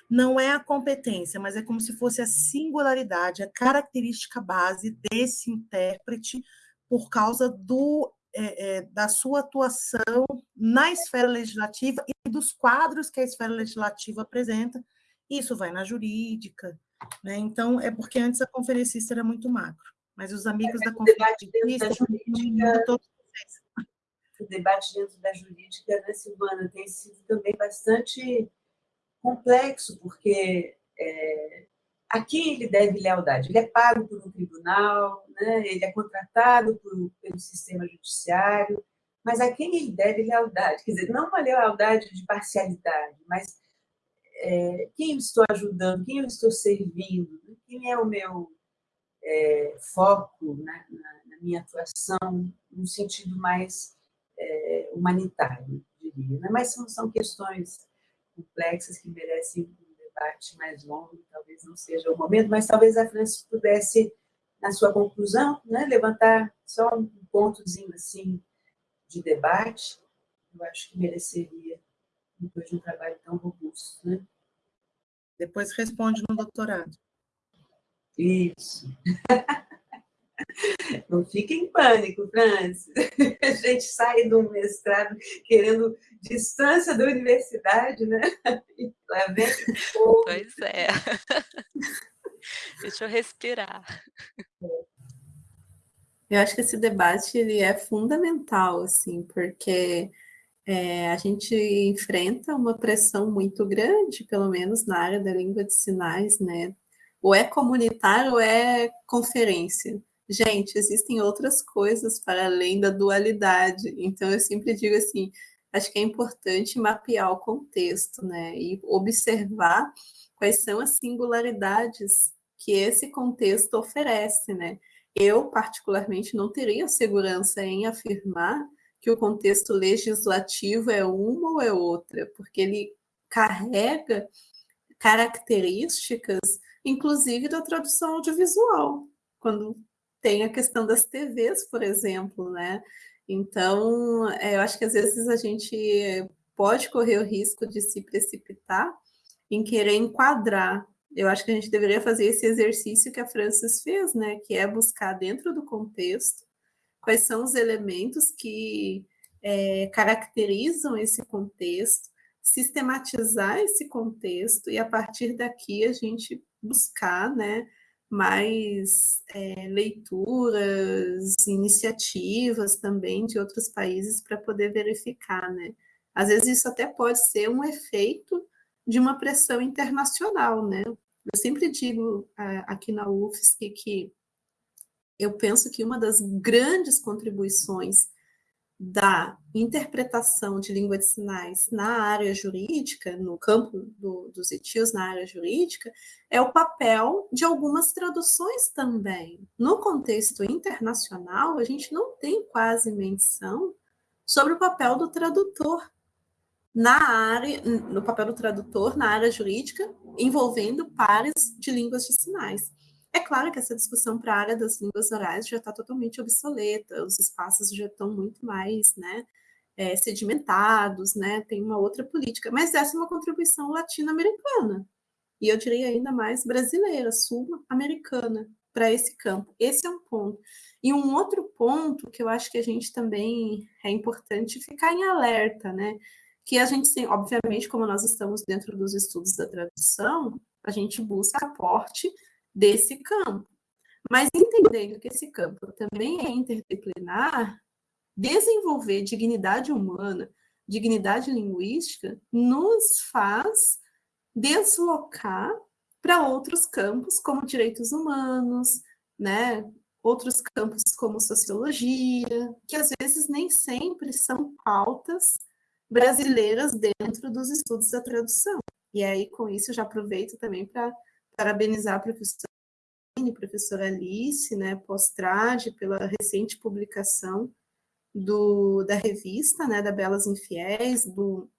Não é a competência, mas é como se fosse a singularidade, a característica base desse intérprete por causa do, é, é, da sua atuação na esfera legislativa e dos quadros que a esfera legislativa apresenta. Isso vai na jurídica. Né? Então, é porque antes a conferencista era muito macro mas os amigos é, da conferência jurídica, todos vocês. O debate dentro da jurídica, né, Silvana, tem sido também bastante complexo, porque é, a quem ele deve lealdade? Ele é pago por um tribunal, né, ele é contratado por, pelo sistema judiciário, mas a quem ele deve lealdade? Quer dizer, não uma lealdade de parcialidade, mas é, quem eu estou ajudando, quem eu estou servindo, quem é o meu é, foco na, na, na, minha atuação no sentido mais é, humanitário, diria. Né? Mas são, são questões complexas que merecem um debate mais longo, talvez não seja o momento, mas talvez a França pudesse, na sua conclusão, né, levantar só um pontozinho assim de debate, eu acho que mereceria, depois de um trabalho tão robusto. Né? Depois responde no doutorado. Isso. Não fique em pânico, Francis. A gente sai do mestrado querendo distância da universidade, né? Lá vem Pois é. Deixa eu respirar. Eu acho que esse debate ele é fundamental, assim, porque é, a gente enfrenta uma pressão muito grande, pelo menos na área da língua de sinais, né? Ou é comunitário ou é conferência. Gente, existem outras coisas para além da dualidade. Então, eu sempre digo assim, acho que é importante mapear o contexto, né? E observar quais são as singularidades que esse contexto oferece, né? Eu, particularmente, não teria segurança em afirmar que o contexto legislativo é uma ou é outra, porque ele carrega características inclusive da tradução audiovisual, quando tem a questão das TVs, por exemplo, né? Então, é, eu acho que às vezes a gente pode correr o risco de se precipitar em querer enquadrar. Eu acho que a gente deveria fazer esse exercício que a Francis fez, né? Que é buscar dentro do contexto quais são os elementos que é, caracterizam esse contexto, sistematizar esse contexto e a partir daqui a gente buscar, né, mais é, leituras, iniciativas também de outros países para poder verificar, né? Às vezes isso até pode ser um efeito de uma pressão internacional, né? Eu sempre digo aqui na UFSC que eu penso que uma das grandes contribuições da interpretação de língua de sinais na área jurídica, no campo do, dos etios na área jurídica, é o papel de algumas traduções também. No contexto internacional, a gente não tem quase menção sobre o papel do tradutor na área, no papel do tradutor na área jurídica, envolvendo pares de línguas de sinais. É claro que essa discussão para a área das línguas orais já está totalmente obsoleta, os espaços já estão muito mais né, é, sedimentados, né, tem uma outra política, mas essa é uma contribuição latino-americana, e eu diria ainda mais brasileira, sul-americana, para esse campo. Esse é um ponto. E um outro ponto que eu acho que a gente também é importante ficar em alerta, né? Que a gente, obviamente, como nós estamos dentro dos estudos da tradução, a gente busca aporte desse campo. Mas entendendo que esse campo também é interdisciplinar, desenvolver dignidade humana, dignidade linguística, nos faz deslocar para outros campos, como direitos humanos, né? outros campos como sociologia, que às vezes nem sempre são pautas brasileiras dentro dos estudos da tradução. E aí, com isso, eu já aproveito também para parabenizar a professora, a professora Alice, né, Postrade, pela recente publicação do, da revista, né, da Belas Infiéis, do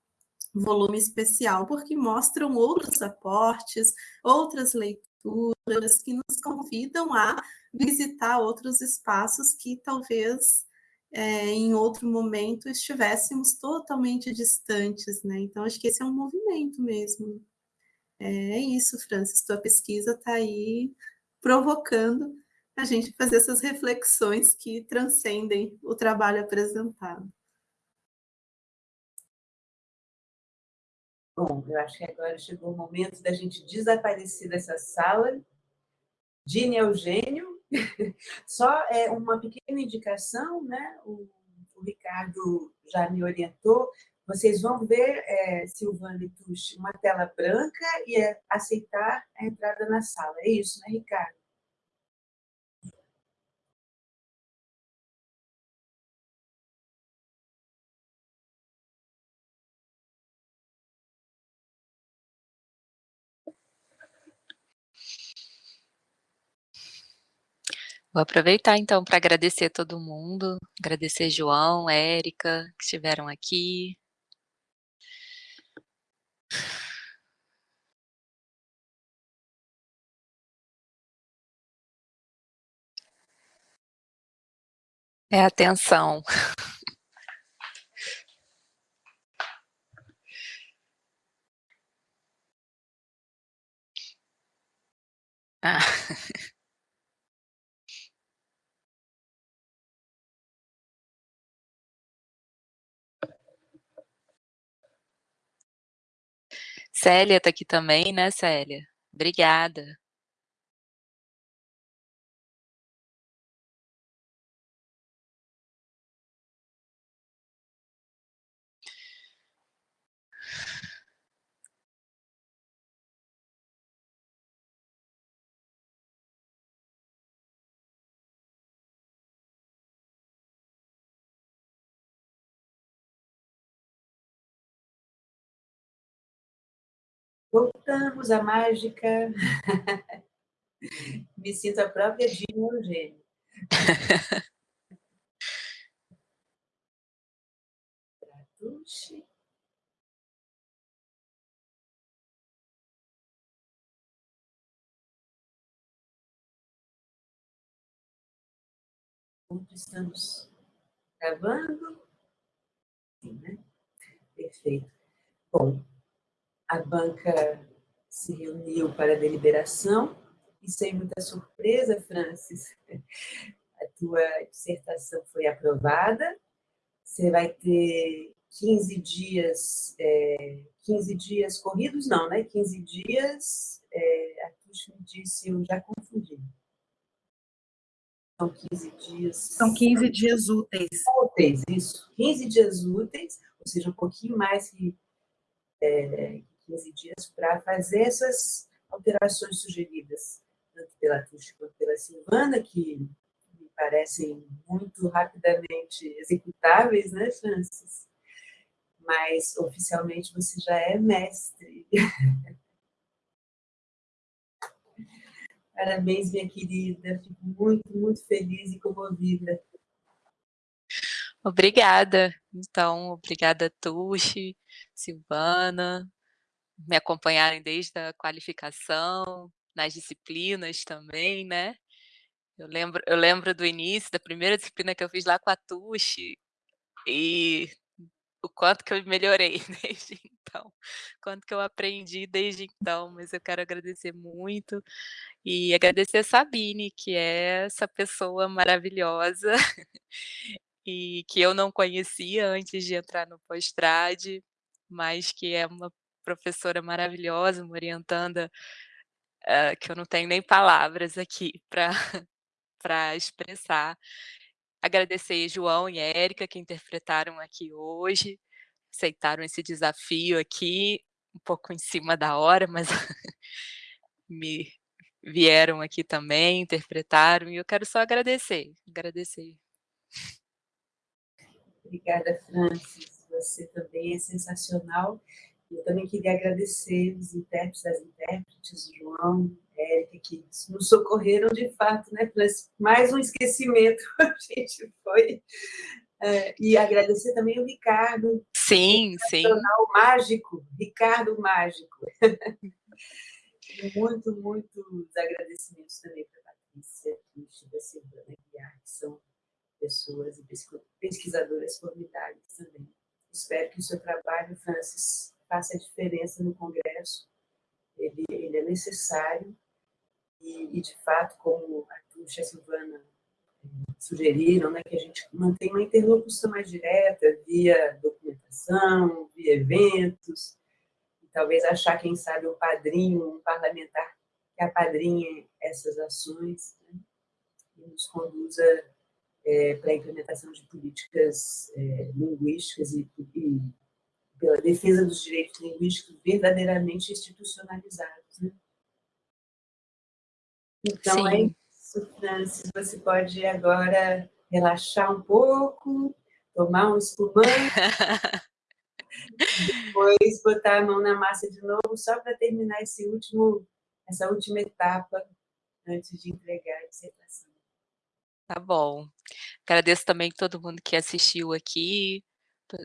volume especial, porque mostram outros aportes, outras leituras que nos convidam a visitar outros espaços que talvez é, em outro momento estivéssemos totalmente distantes, né? Então, acho que esse é um movimento mesmo. É isso, Francis, tua pesquisa está aí provocando a gente fazer essas reflexões que transcendem o trabalho apresentado. Bom, eu acho que agora chegou o momento da gente desaparecer dessa sala. Dini Eugênio, só é uma pequena indicação, né? O, o Ricardo já me orientou, vocês vão ver, é, Silvana e Tuxi, uma tela branca e é aceitar a entrada na sala. É isso, né, Ricardo? Vou aproveitar então para agradecer todo mundo, agradecer João, Érica, que estiveram aqui, É atenção. Ah. Célia está aqui também, né, Célia? Obrigada. Voltamos à mágica. Me sinto a própria Dina Eugênio. Estamos gravando? Sim, né? Perfeito. Bom, a banca se reuniu para a deliberação e, sem muita surpresa, Francis, a tua dissertação foi aprovada. Você vai ter 15 dias, é, 15 dias corridos, não, né? 15 dias, é, a Tuxa me disse, eu já confundi. São 15 dias... São 15 dias úteis. Úteis, isso. 15 dias úteis, ou seja, um pouquinho mais que é, 15 dias para fazer essas alterações sugeridas, tanto pela Tuxa quanto pela Silvana, que me parecem muito rapidamente executáveis, né, Francis? Mas, oficialmente, você já é mestre. Parabéns, minha querida. Fico muito, muito feliz e comovida. Obrigada. Então, obrigada, Tuxi, Silvana, me acompanharem desde a qualificação, nas disciplinas também, né? Eu lembro, eu lembro do início, da primeira disciplina que eu fiz lá com a Tuxi, e o quanto que eu melhorei desde então, quanto que eu aprendi desde então, mas eu quero agradecer muito e agradecer a Sabine, que é essa pessoa maravilhosa e que eu não conhecia antes de entrar no pós-trad, mas que é uma professora maravilhosa, uma orientanda, uh, que eu não tenho nem palavras aqui para expressar. Agradecer João e Érica, que interpretaram aqui hoje, aceitaram esse desafio aqui, um pouco em cima da hora, mas me vieram aqui também, interpretaram, e eu quero só agradecer, agradecer. Obrigada, Francis. Você também é sensacional. Eu também queria agradecer os intérpretes, as intérpretes, João, Érica, que nos socorreram de fato, né? Mais um esquecimento a gente foi. É, e agradecer também o Ricardo. Sim, sim. mágico, Ricardo Mágico. muito, muitos agradecimentos também para a Patrícia, Cristi, da Silvana Guiar, que são pessoas e pesquisadoras formidáveis também. Espero que o seu trabalho, Francis, faça a diferença no Congresso. Ele, ele é necessário e, e, de fato, como a Tuxa e a Silvana eh, sugeriram, né, que a gente mantenha uma interlocução mais direta via documentação, via eventos, e talvez achar, quem sabe, um padrinho, um parlamentar que apadrinhe essas ações né, e nos conduza é, para a implementação de políticas é, linguísticas e, e, pela defesa dos direitos linguísticos verdadeiramente institucionalizados. Né? Então, é Sim. é isso, Francis. Você pode agora relaxar um pouco, tomar um espumante, depois botar a mão na massa de novo, só para terminar esse último, essa última etapa antes de entregar a dissertação. Tá bom. Agradeço também todo mundo que assistiu aqui,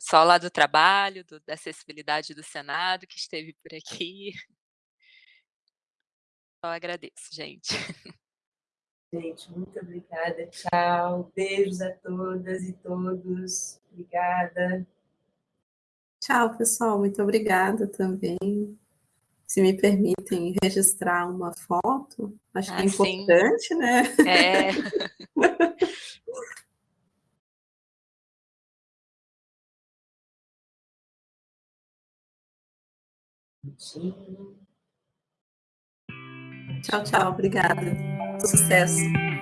só lá do trabalho, do, da acessibilidade do Senado, que esteve por aqui. Só agradeço, gente. Gente, muito obrigada. Tchau. Beijos a todas e todos. Obrigada. Tchau, pessoal. Muito obrigada também se me permitem registrar uma foto, acho ah, que é ah, importante, sim. né? É. tchau, tchau, obrigada. Sucesso.